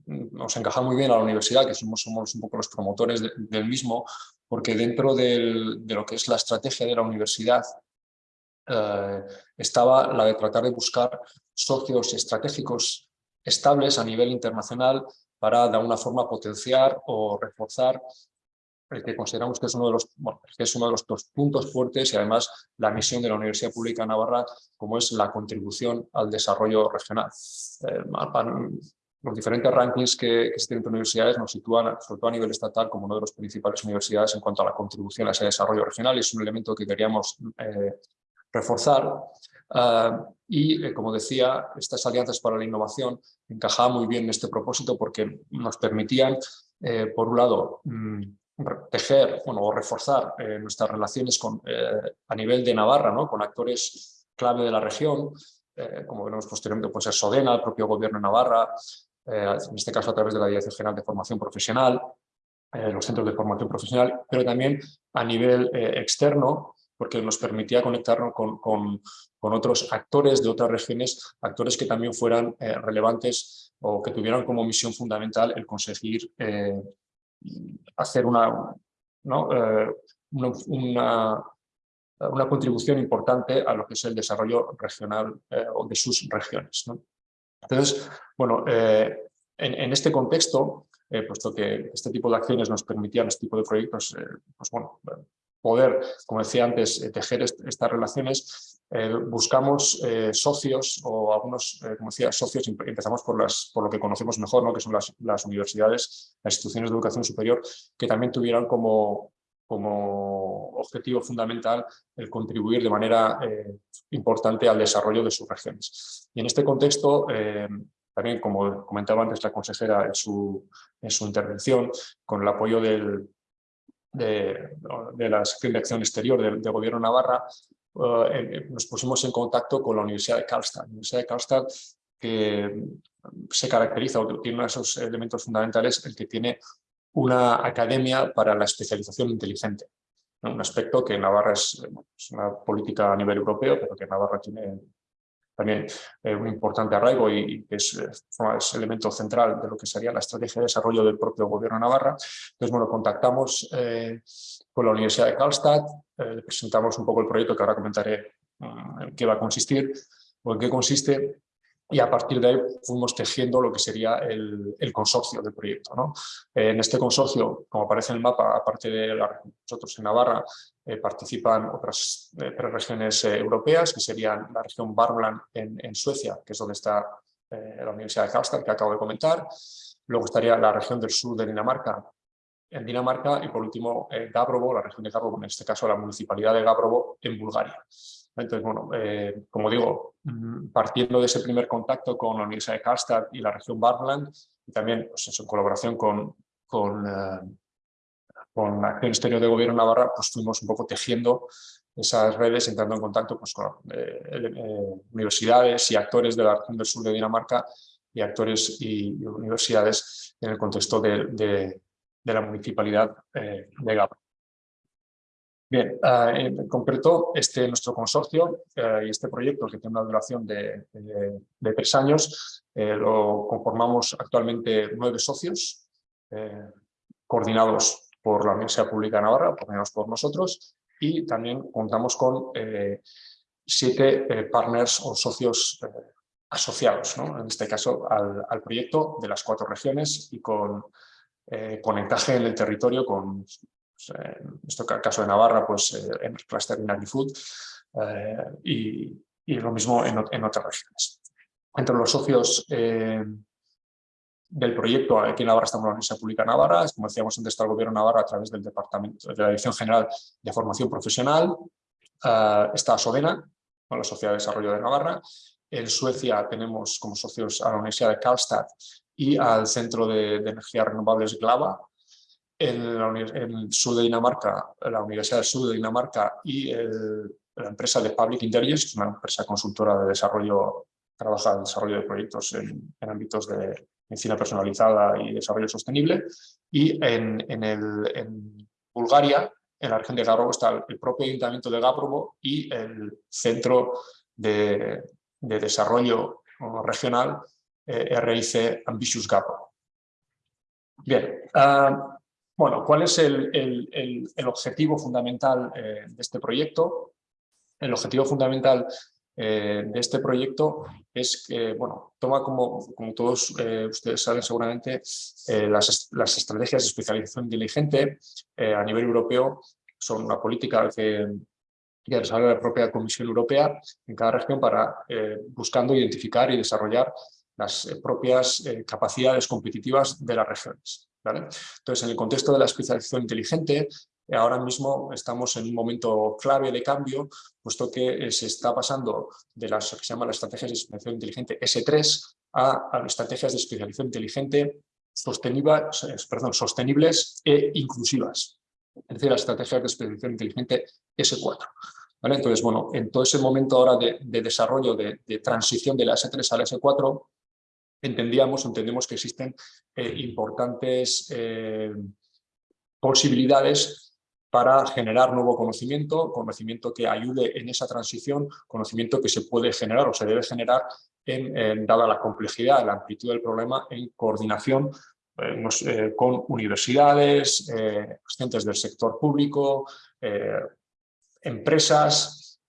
nos encaja muy bien a la universidad, que somos, somos un poco los promotores del mismo, porque dentro de lo que es la estrategia de la universidad eh, estaba la de tratar de buscar socios estratégicos estables a nivel internacional para de alguna forma potenciar o reforzar el que consideramos que es uno de los, que es uno de los dos puntos fuertes y además la misión de la Universidad Pública de Navarra como es la contribución al desarrollo regional. Eh, los diferentes rankings que, existen entre universidades nos sitúan, sobre todo a nivel estatal, como una de las principales universidades en cuanto a la contribución a ese desarrollo regional es un elemento que queríamos eh, reforzar. Ah, y, eh, como decía, estas alianzas para la innovación encajaban muy bien en este propósito porque nos permitían, eh, por un lado, mm, tejer o reforzar nuestras relaciones a nivel de Navarra, ¿no? con actores clave de la región, como veremos posteriormente, pues es Sodena, el propio gobierno de Navarra, en este caso a través de la Dirección General de Formación Profesional, los centros de formación profesional, pero también a nivel externo, porque nos permitía conectarnos con, con, otros actores de otras regiones, actores que también fueran eh, relevantes o que tuvieran como misión fundamental el conseguir eh, hacer una, eh, una, una, contribución importante a lo que es el desarrollo regional o de sus regiones. Entonces, bueno, en, en, este contexto, puesto que este tipo de acciones nos permitían, este tipo de proyectos, pues bueno, poder, como decía antes, eh, tejer estas relaciones, eh, buscamos eh, socios o algunos, como decía, socios, empezamos por, las, por lo que conocemos mejor, ¿no? que son las, las, universidades, las instituciones de educación superior, que también tuvieran como, como objetivo fundamental el contribuir de manera importante al desarrollo de sus regiones. Y en este contexto, también como comentaba antes la consejera en su, en su intervención, con el apoyo del, de, de, la sección de acción exterior del, del gobierno Navarra, uh, nos pusimos en contacto con la Universidad de Karlstad. La Universidad de Karlstad que se caracteriza o tiene uno de esos elementos fundamentales, el que tiene una academia para la especialización inteligente. Un aspecto que en Navarra es, una política a nivel europeo, pero que Navarra tiene también eh, un importante arraigo y, es, es, elemento central de lo que sería la estrategia de desarrollo del propio gobierno de Navarra. Entonces, bueno, contactamos eh, con la Universidad de Karlstad, eh, presentamos un poco el proyecto que ahora comentaré en qué va a consistir o en qué consiste y a partir de ahí fuimos tejiendo lo que sería el, el consorcio del proyecto. ¿no? en este consorcio, como aparece en el mapa, aparte de la, nosotros en Navarra, eh, participan otras eh, tres regiones eh, europeas, que serían la región Värmland en, en, Suecia, que es donde está eh, la Universidad de Karlstad, que acabo de comentar. Luego estaría la región del sur de Dinamarca, en Dinamarca, y por último Gabrovo, la región de Gabrovo, en este caso la municipalidad de Gabrovo, en Bulgaria. Entonces, bueno, eh, como digo, mm, partiendo de ese primer contacto con la Universidad de Karlstad y la región Barland, y también pues en colaboración con, con, eh, con Acción Exterior de Gobierno Navarra, pues fuimos un poco tejiendo esas redes, entrando en contacto pues, con eh, universidades y actores de la región del sur de Dinamarca y actores y, universidades en el contexto de, de, de la municipalidad de Gabra. Bien, uh, en concreto, este nuestro consorcio uh, y este proyecto que tiene una duración de, tres años, eh, lo conformamos actualmente nueve socios, eh, coordinados por la Universidad Pública de Navarra, coordinados por nosotros, y también contamos con eh, siete partners o socios asociados, en este caso al, proyecto de las cuatro regiones y con, con encaje en el territorio con en este caso de Navarra, pues eh, en el cluster Inagri-Food eh, y, y, lo mismo en, otras regiones. Entre los socios eh, del proyecto, aquí en Navarra estamos en la Universidad Pública Navarra, como decíamos antes está el Gobierno Navarra a través del Departamento de la Dirección General de Formación Profesional, está Sodena, con la Sociedad de Desarrollo de Navarra, en Suecia tenemos como socios a la Universidad de Karlstad y al Centro de, de Energías Renovables GLAVA, en, la, en, sur de Dinamarca, la Universidad del Sur de Dinamarca y el, la empresa de Public Intelligence, una empresa consultora de desarrollo, trabaja en desarrollo de proyectos en, en ámbitos de medicina personalizada y desarrollo sostenible. Y en, en, el, Bulgaria, en la región de Gabrovo, está el propio ayuntamiento de Gabrovo y el centro de, de desarrollo regional eh, RIC Ambitious Gabrovo. Bien, uh, bueno, ¿cuál es el, objetivo fundamental eh, de este proyecto? El objetivo fundamental eh, de este proyecto es que, bueno, toma como, como todos eh, ustedes saben seguramente, las, estrategias de especialización inteligente eh, a nivel europeo son una política que, que desarrolla la propia Comisión Europea en cada región para buscando identificar y desarrollar las propias capacidades competitivas de las regiones. Entonces, en el contexto de la especialización inteligente, ahora mismo estamos en un momento clave de cambio, puesto que eh, se está pasando de las que se llaman las estrategias de especialización inteligente S3 a, a estrategias de especialización inteligente sostenibles, eh, perdón, sostenibles e inclusivas. Es decir, las estrategias de especialización inteligente S4. ¿Vale? Entonces, bueno, en todo ese momento ahora de, de desarrollo, de, de, transición de la S3 a la S4, entendíamos, entendemos que existen eh, importantes eh, posibilidades para generar nuevo conocimiento, conocimiento que ayude en esa transición, conocimiento que se puede generar o se debe generar en, en dada la complejidad, la amplitud del problema, en coordinación eh, con universidades, agentes del sector público, empresas,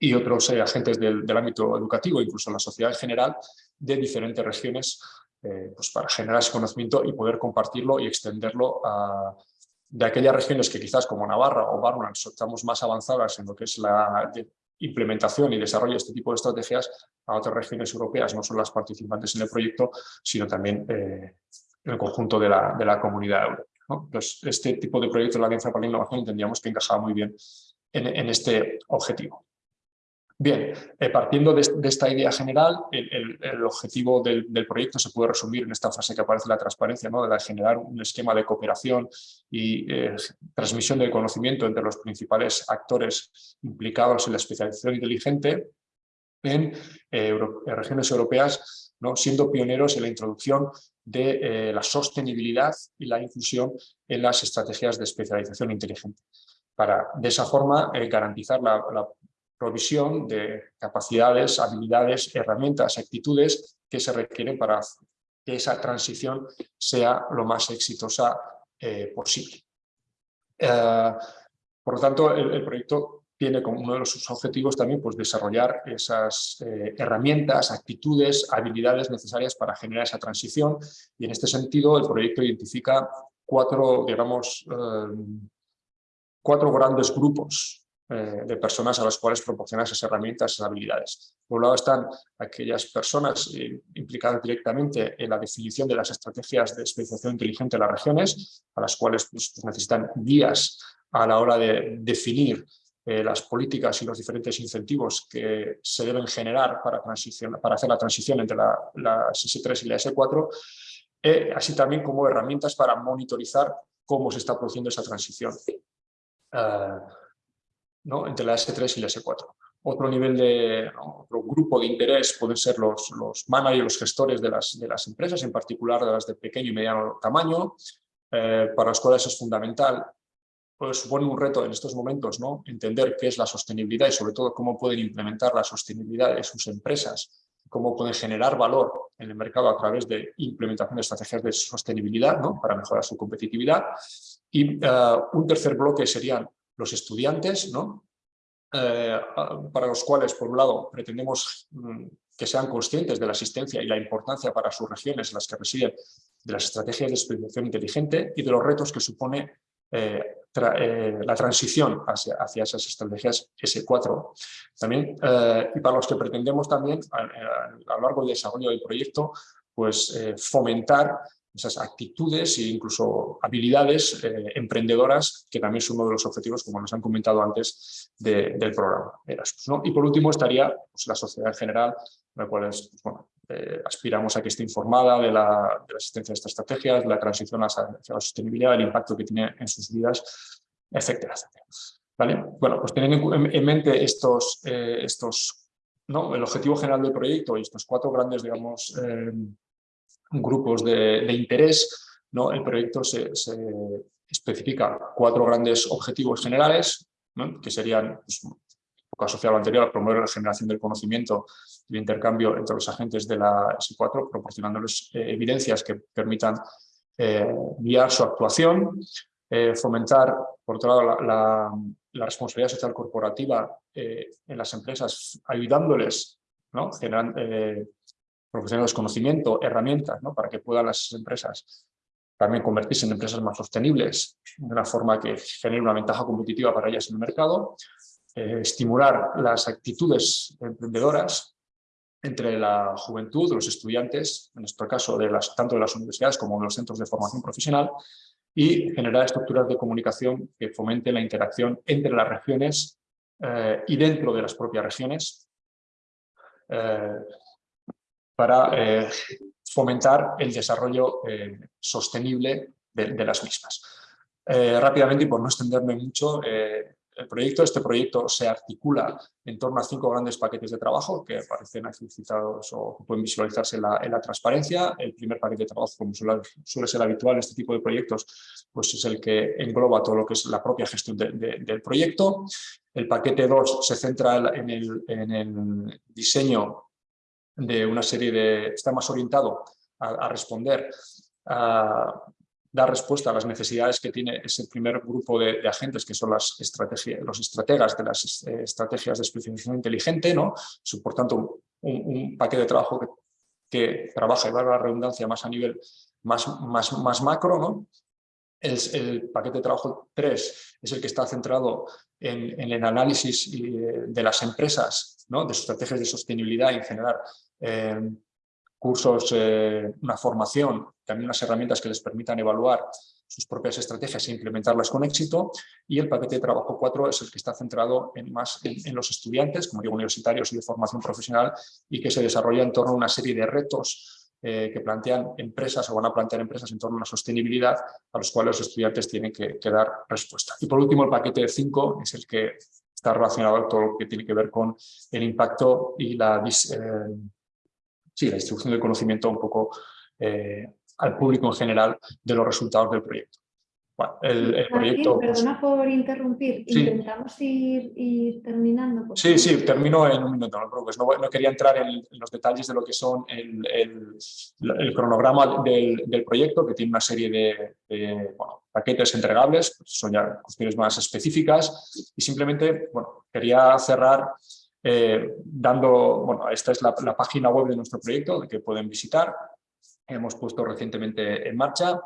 y otros eh, agentes del, ámbito educativo, incluso la sociedad en general, de diferentes regiones, eh, pues para generar ese conocimiento y poder compartirlo y extenderlo de aquellas regiones que quizás como Navarra o Barman estamos más avanzadas en lo que es la implementación y desarrollo de este tipo de estrategias, a otras regiones europeas, no solo las participantes en el proyecto, sino también eh, el conjunto de la, de la comunidad europea. ¿no? Entonces, este tipo de proyectos de la Alianza para la Innovación entendíamos que encajaba muy bien en, en este objetivo. Bien, eh, partiendo de, esta idea general, el, objetivo del, proyecto se puede resumir en esta frase que aparece en la transparencia, ¿no? de generar un esquema de cooperación y eh, transmisión del conocimiento entre los principales actores implicados en la especialización inteligente en eh, regiones europeas, ¿no? siendo pioneros en la introducción de la sostenibilidad y la inclusión en las estrategias de especialización inteligente para de esa forma garantizar la, la, provisión de capacidades, habilidades, herramientas, actitudes que se requieren para que esa transición sea lo más exitosa eh, posible. Eh, por lo tanto, el, proyecto tiene como uno de sus objetivos también pues, desarrollar esas eh, herramientas, actitudes, habilidades necesarias para generar esa transición y en este sentido el proyecto identifica cuatro, digamos, cuatro grandes grupos eh, de personas a las cuales proporcionar esas herramientas, esas habilidades. Por un lado están aquellas personas eh, implicadas directamente en la definición de las estrategias de especialización inteligente de las regiones, a las cuales pues, pues, necesitan guías a la hora de definir eh, las políticas y los diferentes incentivos que se deben generar para, para hacer la transición entre la, S3 y la S4, así también como herramientas para monitorizar cómo se está produciendo esa transición. Ah, entre la S3 y la S4. Otro nivel de, otro grupo de interés pueden ser los, los managers, los gestores de las, de las empresas, en particular de las de pequeño y mediano tamaño, eh, para los cuales es fundamental, pues supone un reto en estos momentos, ¿no? entender qué es la sostenibilidad y sobre todo cómo pueden implementar la sostenibilidad de sus empresas, cómo pueden generar valor en el mercado a través de implementación de estrategias de sostenibilidad ¿no? para mejorar su competitividad. Y eh, un tercer bloque serían los estudiantes, ¿no? Eh, para los cuales, por un lado, pretendemos mm, que sean conscientes de la asistencia y la importancia para sus regiones en las que residen de las estrategias de especialización inteligente y de los retos que supone eh, eh, la transición hacia, esas estrategias S4. También, y para los que pretendemos también, a, a, lo largo del desarrollo del proyecto, pues fomentar esas actitudes e incluso habilidades eh, emprendedoras, que también es uno de los objetivos, como nos han comentado antes, del programa Erasmus. Y por último estaría pues, la sociedad en general, la cual pues, eh, aspiramos a que esté informada de la, existencia de estas estrategias, la transición hacia, la sostenibilidad, el impacto que tiene en sus vidas, etcétera, ¿Vale? Bueno, pues teniendo en, mente estos, eh, estos ¿no? el objetivo general del proyecto y estos cuatro grandes, digamos, grupos de, interés, ¿no? el proyecto se, especifica cuatro grandes objetivos generales, que serían, pues, un poco asociado al anterior, promover la generación del conocimiento y el intercambio entre los agentes de la S4, proporcionándoles eh, evidencias que permitan eh, guiar su actuación, eh, fomentar, por otro lado, la, responsabilidad social corporativa en las empresas, ayudándoles, ¿no? generando, proporcionarles conocimiento, herramientas, ¿no? para que puedan las empresas también convertirse en empresas más sostenibles, de una forma que genere una ventaja competitiva para ellas en el mercado, eh, estimular las actitudes emprendedoras entre la juventud, los estudiantes, en nuestro caso de las, tanto de las universidades como de los centros de formación profesional, y generar estructuras de comunicación que fomenten la interacción entre las regiones eh, y dentro de las propias regiones, eh, para eh, fomentar el desarrollo eh, sostenible de, las mismas. Eh, rápidamente y por no extenderme mucho, el proyecto, este proyecto se articula en torno a cinco grandes paquetes de trabajo que aparecen explicitados o pueden visualizarse en la, transparencia. El primer paquete de trabajo, como suele, ser habitual en este tipo de proyectos, pues es el que engloba todo lo que es la propia gestión del proyecto. El paquete 2 se centra en el, en el diseño de una serie de... está más orientado a, responder, a dar respuesta a las necesidades que tiene ese primer grupo de, agentes que son las estrategias, los estrategas de las eh, estrategias de especialización inteligente, ¿no? por tanto un, paquete de trabajo que, trabaja, y va la redundancia, más a nivel más, más, más macro, ¿no? El, el, paquete de trabajo 3 es el que está centrado en, el análisis eh, de las empresas, ¿no? de sus estrategias de sostenibilidad y en general cursos, eh, una formación, también unas herramientas que les permitan evaluar sus propias estrategias e implementarlas con éxito. Y el paquete de trabajo 4 es el que está centrado en más en, los estudiantes, como digo, universitarios y de formación profesional, y que se desarrolla en torno a una serie de retos eh, que plantean empresas o van a plantear empresas en torno a la sostenibilidad, a los cuales los estudiantes tienen que, dar respuesta. Y por último, el paquete 5 es el que está relacionado con todo lo que tiene que ver con el impacto y la, eh, sí, la distribución del conocimiento un poco eh, al público en general de los resultados del proyecto. Bueno, el, proyecto... Pues perdona por interrumpir, intentamos ir, terminando. sí, sí, termino en un minuto, no No, quería entrar en, los detalles de lo que son el, el, cronograma del, del, proyecto, que tiene una serie de, paquetes entregables, son ya cuestiones más específicas, y simplemente bueno, quería cerrar eh, dando, bueno, esta es la, página web de nuestro proyecto que pueden visitar, hemos puesto recientemente en marcha.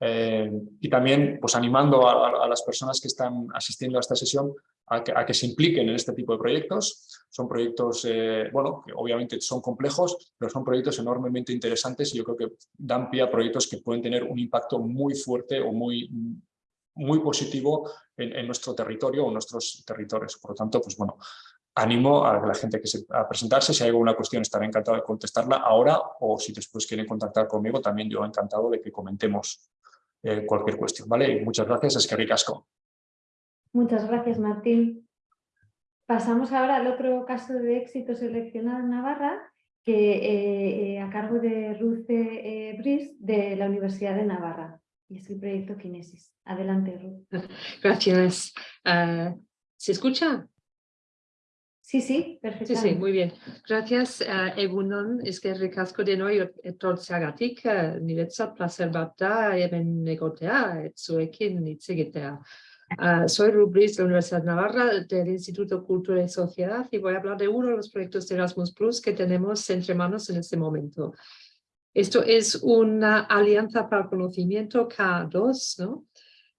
Eh, y también pues, animando a, las personas que están asistiendo a esta sesión a que, se impliquen en este tipo de proyectos. Son proyectos, eh, bueno, obviamente son complejos, pero son proyectos enormemente interesantes y yo creo que dan pie a proyectos que pueden tener un impacto muy fuerte o muy, muy positivo en, nuestro territorio o nuestros territorios. Por lo tanto, pues bueno, animo a la gente que se, a presentarse. Si hay alguna cuestión estaré encantado de contestarla ahora o si después quieren contactar conmigo también yo encantado de que comentemos eh, cualquier cuestión. ¿vale? muchas gracias, es que ricasco. Muchas gracias Martín. Pasamos ahora al otro caso de éxito seleccionado en Navarra que eh, eh, a cargo de Ruce Bris de la Universidad de Navarra y es el proyecto Kinesis. Adelante Ruth. Gracias. Ah, ¿Se escucha? Sí, sí, perfectamente. Sí, sí, muy bien. Gracias, uh, egunon, eskerrik de noi etortzeagatik, uh, niretzat placer bat da hemen egotea, etzuekin hitz egitea. Uh, soy Rubris de la Universidad Navarra del Instituto Cultura y Sociedad y voy a hablar de uno de los proyectos de Erasmus Plus que tenemos entre manos en este momento. Esto es una alianza para el conocimiento K2, ¿no?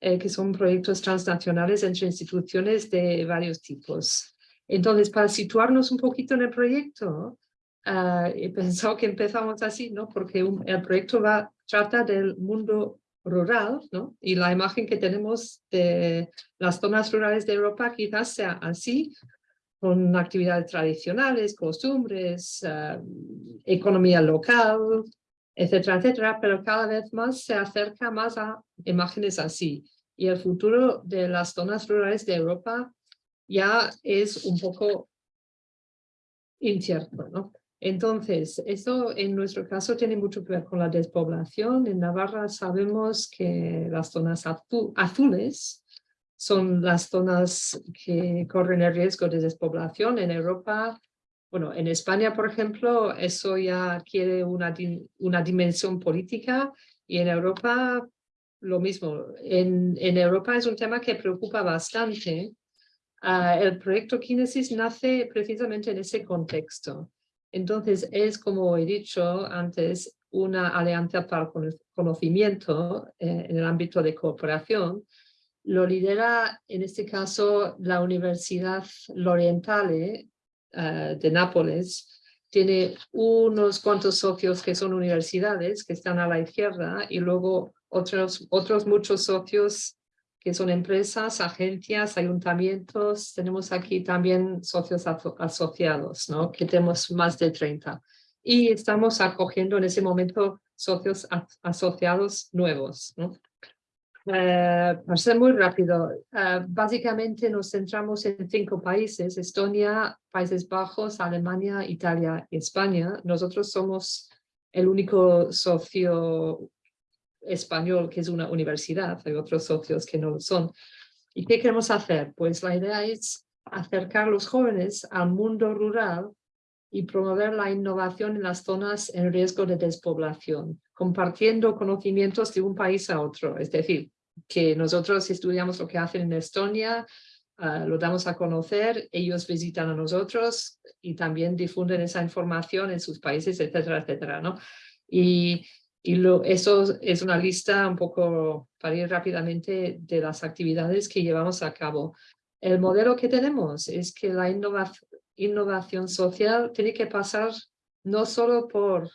Eh, que son proyectos transnacionales entre instituciones de varios tipos. Entonces, para situarnos un poquito en el proyecto, uh, he pensado que empezamos así, ¿no? Porque el proyecto va, trata del mundo rural, ¿no? Y la imagen que tenemos de las zonas rurales de Europa quizás sea así, con actividades tradicionales, costumbres, uh, economía local, etcétera, etcétera, pero cada vez más se acerca más a imágenes así. Y el futuro de las zonas rurales de Europa ya es un poco incierto, ¿no? Entonces, eso en nuestro caso tiene mucho que ver con la despoblación. En Navarra sabemos que las zonas azules son las zonas que corren el riesgo de despoblación. En Europa, bueno, en España, por ejemplo, eso ya quiere una, una dimensión política y en Europa lo mismo. En, en Europa es un tema que preocupa bastante Ah, el proyecto Kinesis nace precisamente en ese contexto. Entonces es, como he dicho antes, una alianza para el conocimiento eh, en el ámbito de cooperación. Lo lidera en este caso la Universidad Lorientale uh, de Nápoles. Tiene unos cuantos socios que son universidades que están a la izquierda y luego otros muchos socios que son empresas, agencias, ayuntamientos. Tenemos aquí también socios asociados, ¿no? que tenemos más de 30. Y estamos acogiendo en ese momento socios asociados nuevos. ¿no? Eh, para ser muy rápido, eh, básicamente nos centramos en cinco países, Estonia, Países Bajos, Alemania, Italia y España. Nosotros somos el único socio español, que es una universidad, hay otros socios que no lo son. ¿Y qué queremos hacer? Pues la idea es acercar a los jóvenes al mundo rural y promover la innovación en las zonas en riesgo de despoblación, compartiendo conocimientos de un país a otro. Es decir, que nosotros estudiamos lo que hacen en Estonia, ah, lo damos a conocer, ellos visitan a nosotros y también difunden esa información en sus países, etcétera, etcétera, ¿no? Y y lo, eso es una lista un poco para ir rápidamente de las actividades que llevamos a cabo. El modelo que tenemos es que la innovación social tiene que pasar no solo por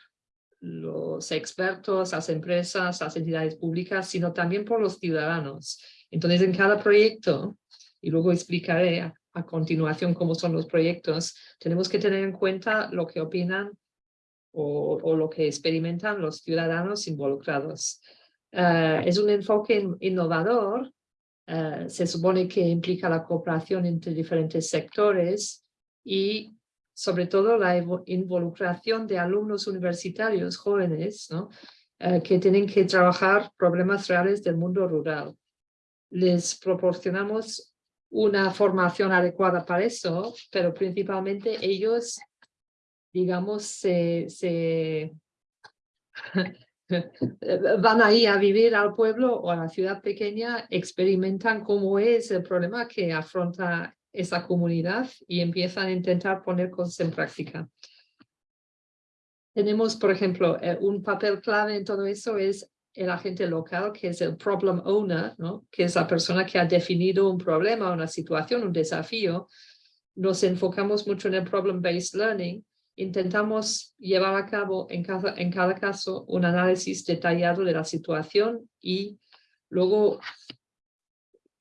los expertos, las empresas, las entidades públicas, sino también por los ciudadanos. Entonces, en cada proyecto, y luego explicaré a, a continuación cómo son los proyectos, tenemos que tener en cuenta lo que opinan o, o lo que experimentan los ciudadanos involucrados. Eh, es un enfoque innovador, eh, se supone que implica la cooperación entre diferentes sectores y sobre todo la involucración de alumnos universitarios jóvenes ¿no? Eh, que tienen que trabajar problemas reales del mundo rural. Les proporcionamos una formación adecuada para eso, pero principalmente ellos, digamos, se, se van ahí a vivir al pueblo o a la ciudad pequeña, experimentan cómo es el problema que afronta esa comunidad y empiezan a intentar poner cosas en práctica. Tenemos, por ejemplo, eh, un papel clave en todo eso es el agente local, que es el problem owner, ¿no? que es la persona que ha definido un problema, una situación, un desafío. Nos enfocamos mucho en el problem-based learning. Intentamos llevar a cabo en cada, en cada caso un análisis detallado de la situación y luego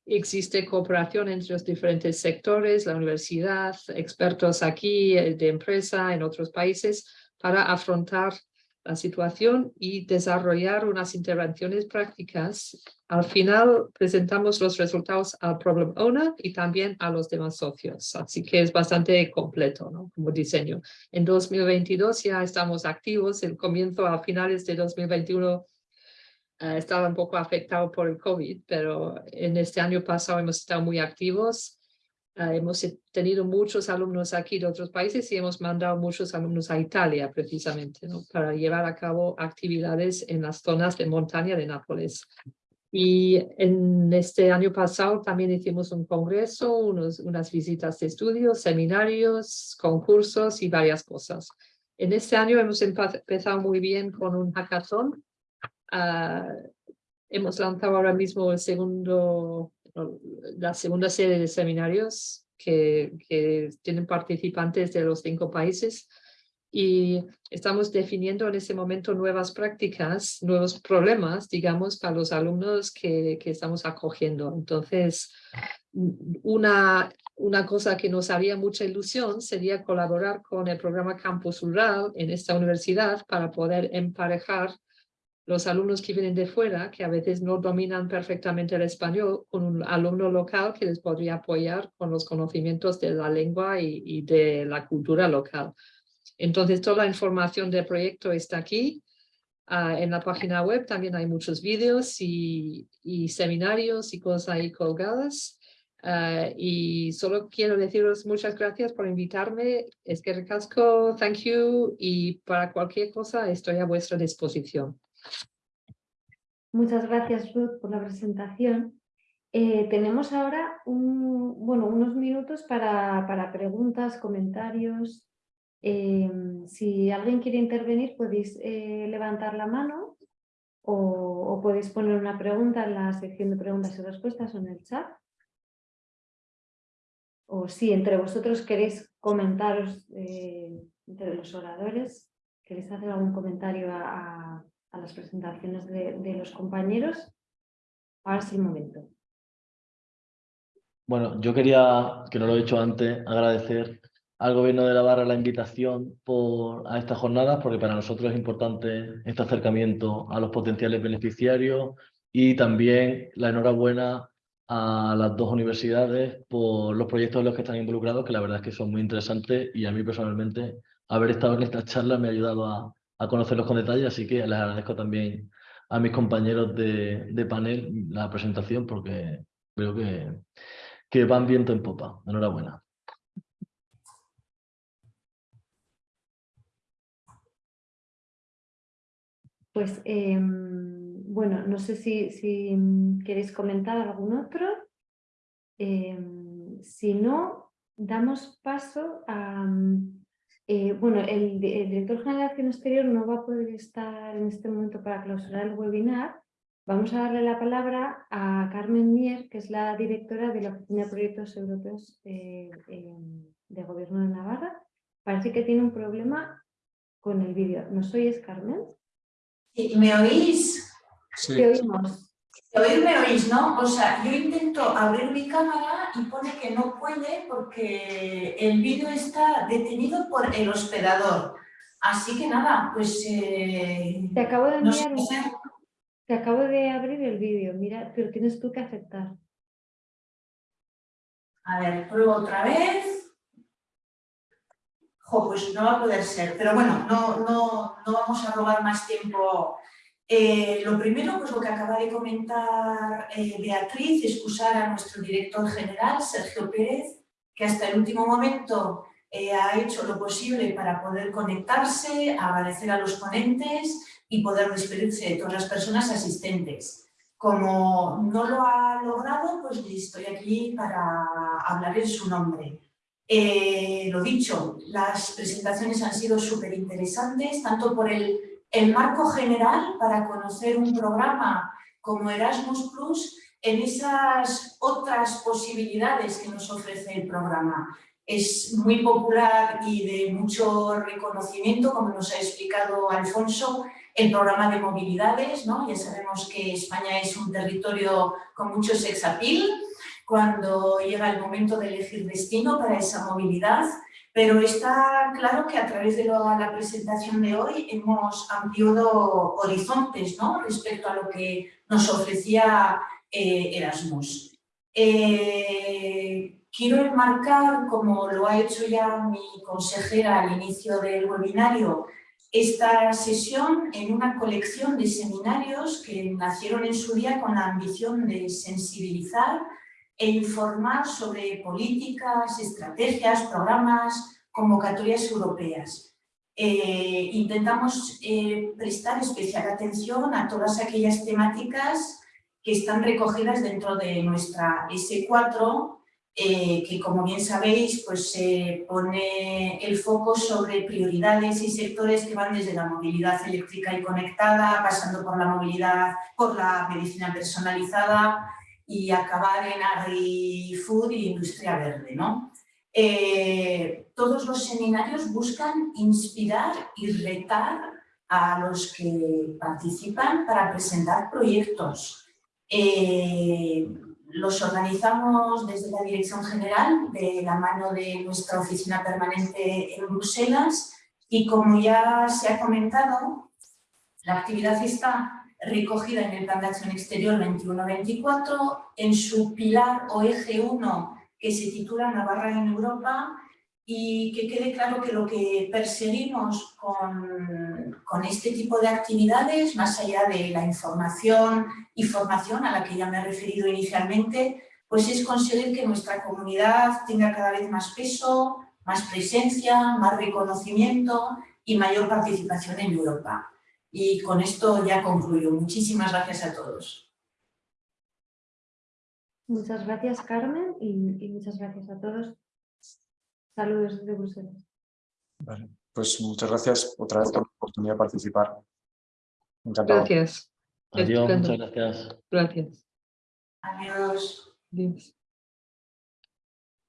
existe cooperación entre los diferentes sectores, la universidad, expertos aquí eh, de empresa en otros países para afrontar la situación y desarrollar unas intervenciones prácticas. Al final presentamos los resultados al Problem Owner y también a los demás socios, así que es bastante completo como diseño. En 2022 ya estamos activos, el comienzo a finales de 2021 eh, estaba un poco afectado por el COVID, pero en este año pasado hemos estado muy activos hemos tenido muchos alumnos aquí de otros países y hemos mandado muchos alumnos a Italia precisamente ¿no? para llevar a cabo actividades en las zonas de montaña de Nápoles. Y en este año pasado también hicimos un congreso, unos, unas visitas de estudios, seminarios, concursos y varias cosas. En este año hemos empezado muy bien con un hackathon. Uh, hemos lanzado ahora mismo el segundo la segunda serie de seminarios que, tienen participantes de los cinco países y estamos definiendo en ese momento nuevas prácticas, nuevos problemas, digamos, para los alumnos que, que estamos acogiendo. Entonces, una, una cosa que nos haría mucha ilusión sería colaborar con el programa Campus Rural en esta universidad para poder emparejar los alumnos que vienen de fuera, que a veces no dominan perfectamente el español, con un alumno local que les podría apoyar con los conocimientos de la lengua y, de la cultura local. Entonces, toda la información del proyecto está aquí. Ah, en la página web también hay muchos vídeos y, seminarios y cosas ahí colgadas. Ah, y solo quiero deciros muchas gracias por invitarme. Es que recasco, thank you. Y para cualquier cosa estoy a vuestra disposición. Muchas gracias, Ruth, por la presentación. Eh, tenemos ahora bueno, unos minutos para, preguntas, comentarios. Eh, si alguien quiere intervenir, podéis eh, levantar la mano o, podéis poner una pregunta en la sección de preguntas y respuestas o en el chat. O si entre vosotros queréis comentaros entre los oradores, queréis hacer algún comentario a las presentaciones de, los compañeros. Ahora es el momento. Bueno, yo quería, que no lo he hecho antes, agradecer al Gobierno de Navarra la invitación por, a estas jornadas, porque para nosotros es importante este acercamiento a los potenciales beneficiarios y también la enhorabuena a las dos universidades por los proyectos en los que están involucrados, que la verdad es que son muy interesantes y a mí personalmente haber estado en esta charla me ha ayudado a, a conocerlos con detalle, así que les agradezco también a mis compañeros de, panel la presentación porque creo que, van viento en popa. Enhorabuena. Pues, em, bueno, no sé si, si, queréis comentar algún otro. Em, si no, damos paso a, eh, bueno, el, director general de Acción Exterior no va a poder estar en este momento para clausurar el webinar. Vamos a darle la palabra a Carmen Mier, que es la directora de la Oficina de Proyectos Europeos eh, de Gobierno de Navarra. Parece que tiene un problema con el vídeo. ¿Nos oyes, Carmen? Sí, ¿Me oís? Sí, Te oímos. Oír me oís, ¿no? O sea, yo intento abrir mi cámara y pone que no puede porque el vídeo está detenido por el hospedador. Así que nada, pues... eh, Te acabo de no sé enviar. Te acabo de abrir el vídeo, mira, pero tienes tú que aceptar. A ver, pruebo otra vez. Jo, pues no va a poder ser, pero bueno, no, no, no vamos a robar más tiempo. Eh, lo primero, pues lo que acaba de comentar eh, Beatriz, excusar a nuestro director general, Sergio Pérez, que hasta el último momento eh, ha hecho lo posible para poder conectarse, agradecer a los ponentes y poder despedirse de todas las personas asistentes. Como no lo ha logrado, pues estoy aquí para hablar en su nombre. Eh, lo dicho, las presentaciones han sido súper interesantes, tanto por el, el marco general para conocer un programa como Erasmus Plus en esas otras posibilidades que nos ofrece el programa. Es muy popular y de mucho reconocimiento, como nos ha explicado Alfonso, el programa de movilidades, ¿no? Ya sabemos que España es un territorio con mucho sex appeal cuando llega el momento de elegir destino para esa movilidad, pero está claro que a través de la, presentación de hoy hemos ampliado horizontes ¿no? respecto a lo que nos ofrecía eh, Erasmus. Eh, quiero enmarcar, como lo ha hecho ya mi consejera al inicio del webinario, esta sesión en una colección de seminarios que nacieron en su día con la ambición de sensibilizar e informar sobre políticas, estrategias, programas, convocatorias europeas. Eh, intentamos eh, prestar especial atención a todas aquellas temáticas que están recogidas dentro de nuestra S4, eh, que como bien sabéis, pues pone el foco sobre prioridades y sectores que van desde la movilidad eléctrica y conectada, pasando por la movilidad, por la medicina personalizada y acabar en agri-food y industria verde. ¿no? Eh, todos los seminarios buscan inspirar y retar a los que participan para presentar proyectos. Eh, los organizamos desde la Dirección General, de la mano de nuestra oficina permanente en Bruselas y como ya se ha comentado, la actividad está recogida en el Plan de Acción Exterior 21-24, en su pilar o eje 1 que se titula Navarra en Europa y que quede claro que lo que perseguimos con, con este tipo de actividades, más allá de la información y formación a la que ya me he referido inicialmente, pues es conseguir que nuestra comunidad tenga cada vez más peso, más presencia, más reconocimiento y mayor participación en Europa. Y con esto ya concluyo. Muchísimas gracias a todos. Muchas gracias, Carmen, y, y muchas gracias a todos. Saludos desde Bruselas. Vale. Pues muchas gracias otra vez por la oportunidad de participar. Encantado. Gracias. Adiós, muchas gracias. Gracias. Adiós. Adiós.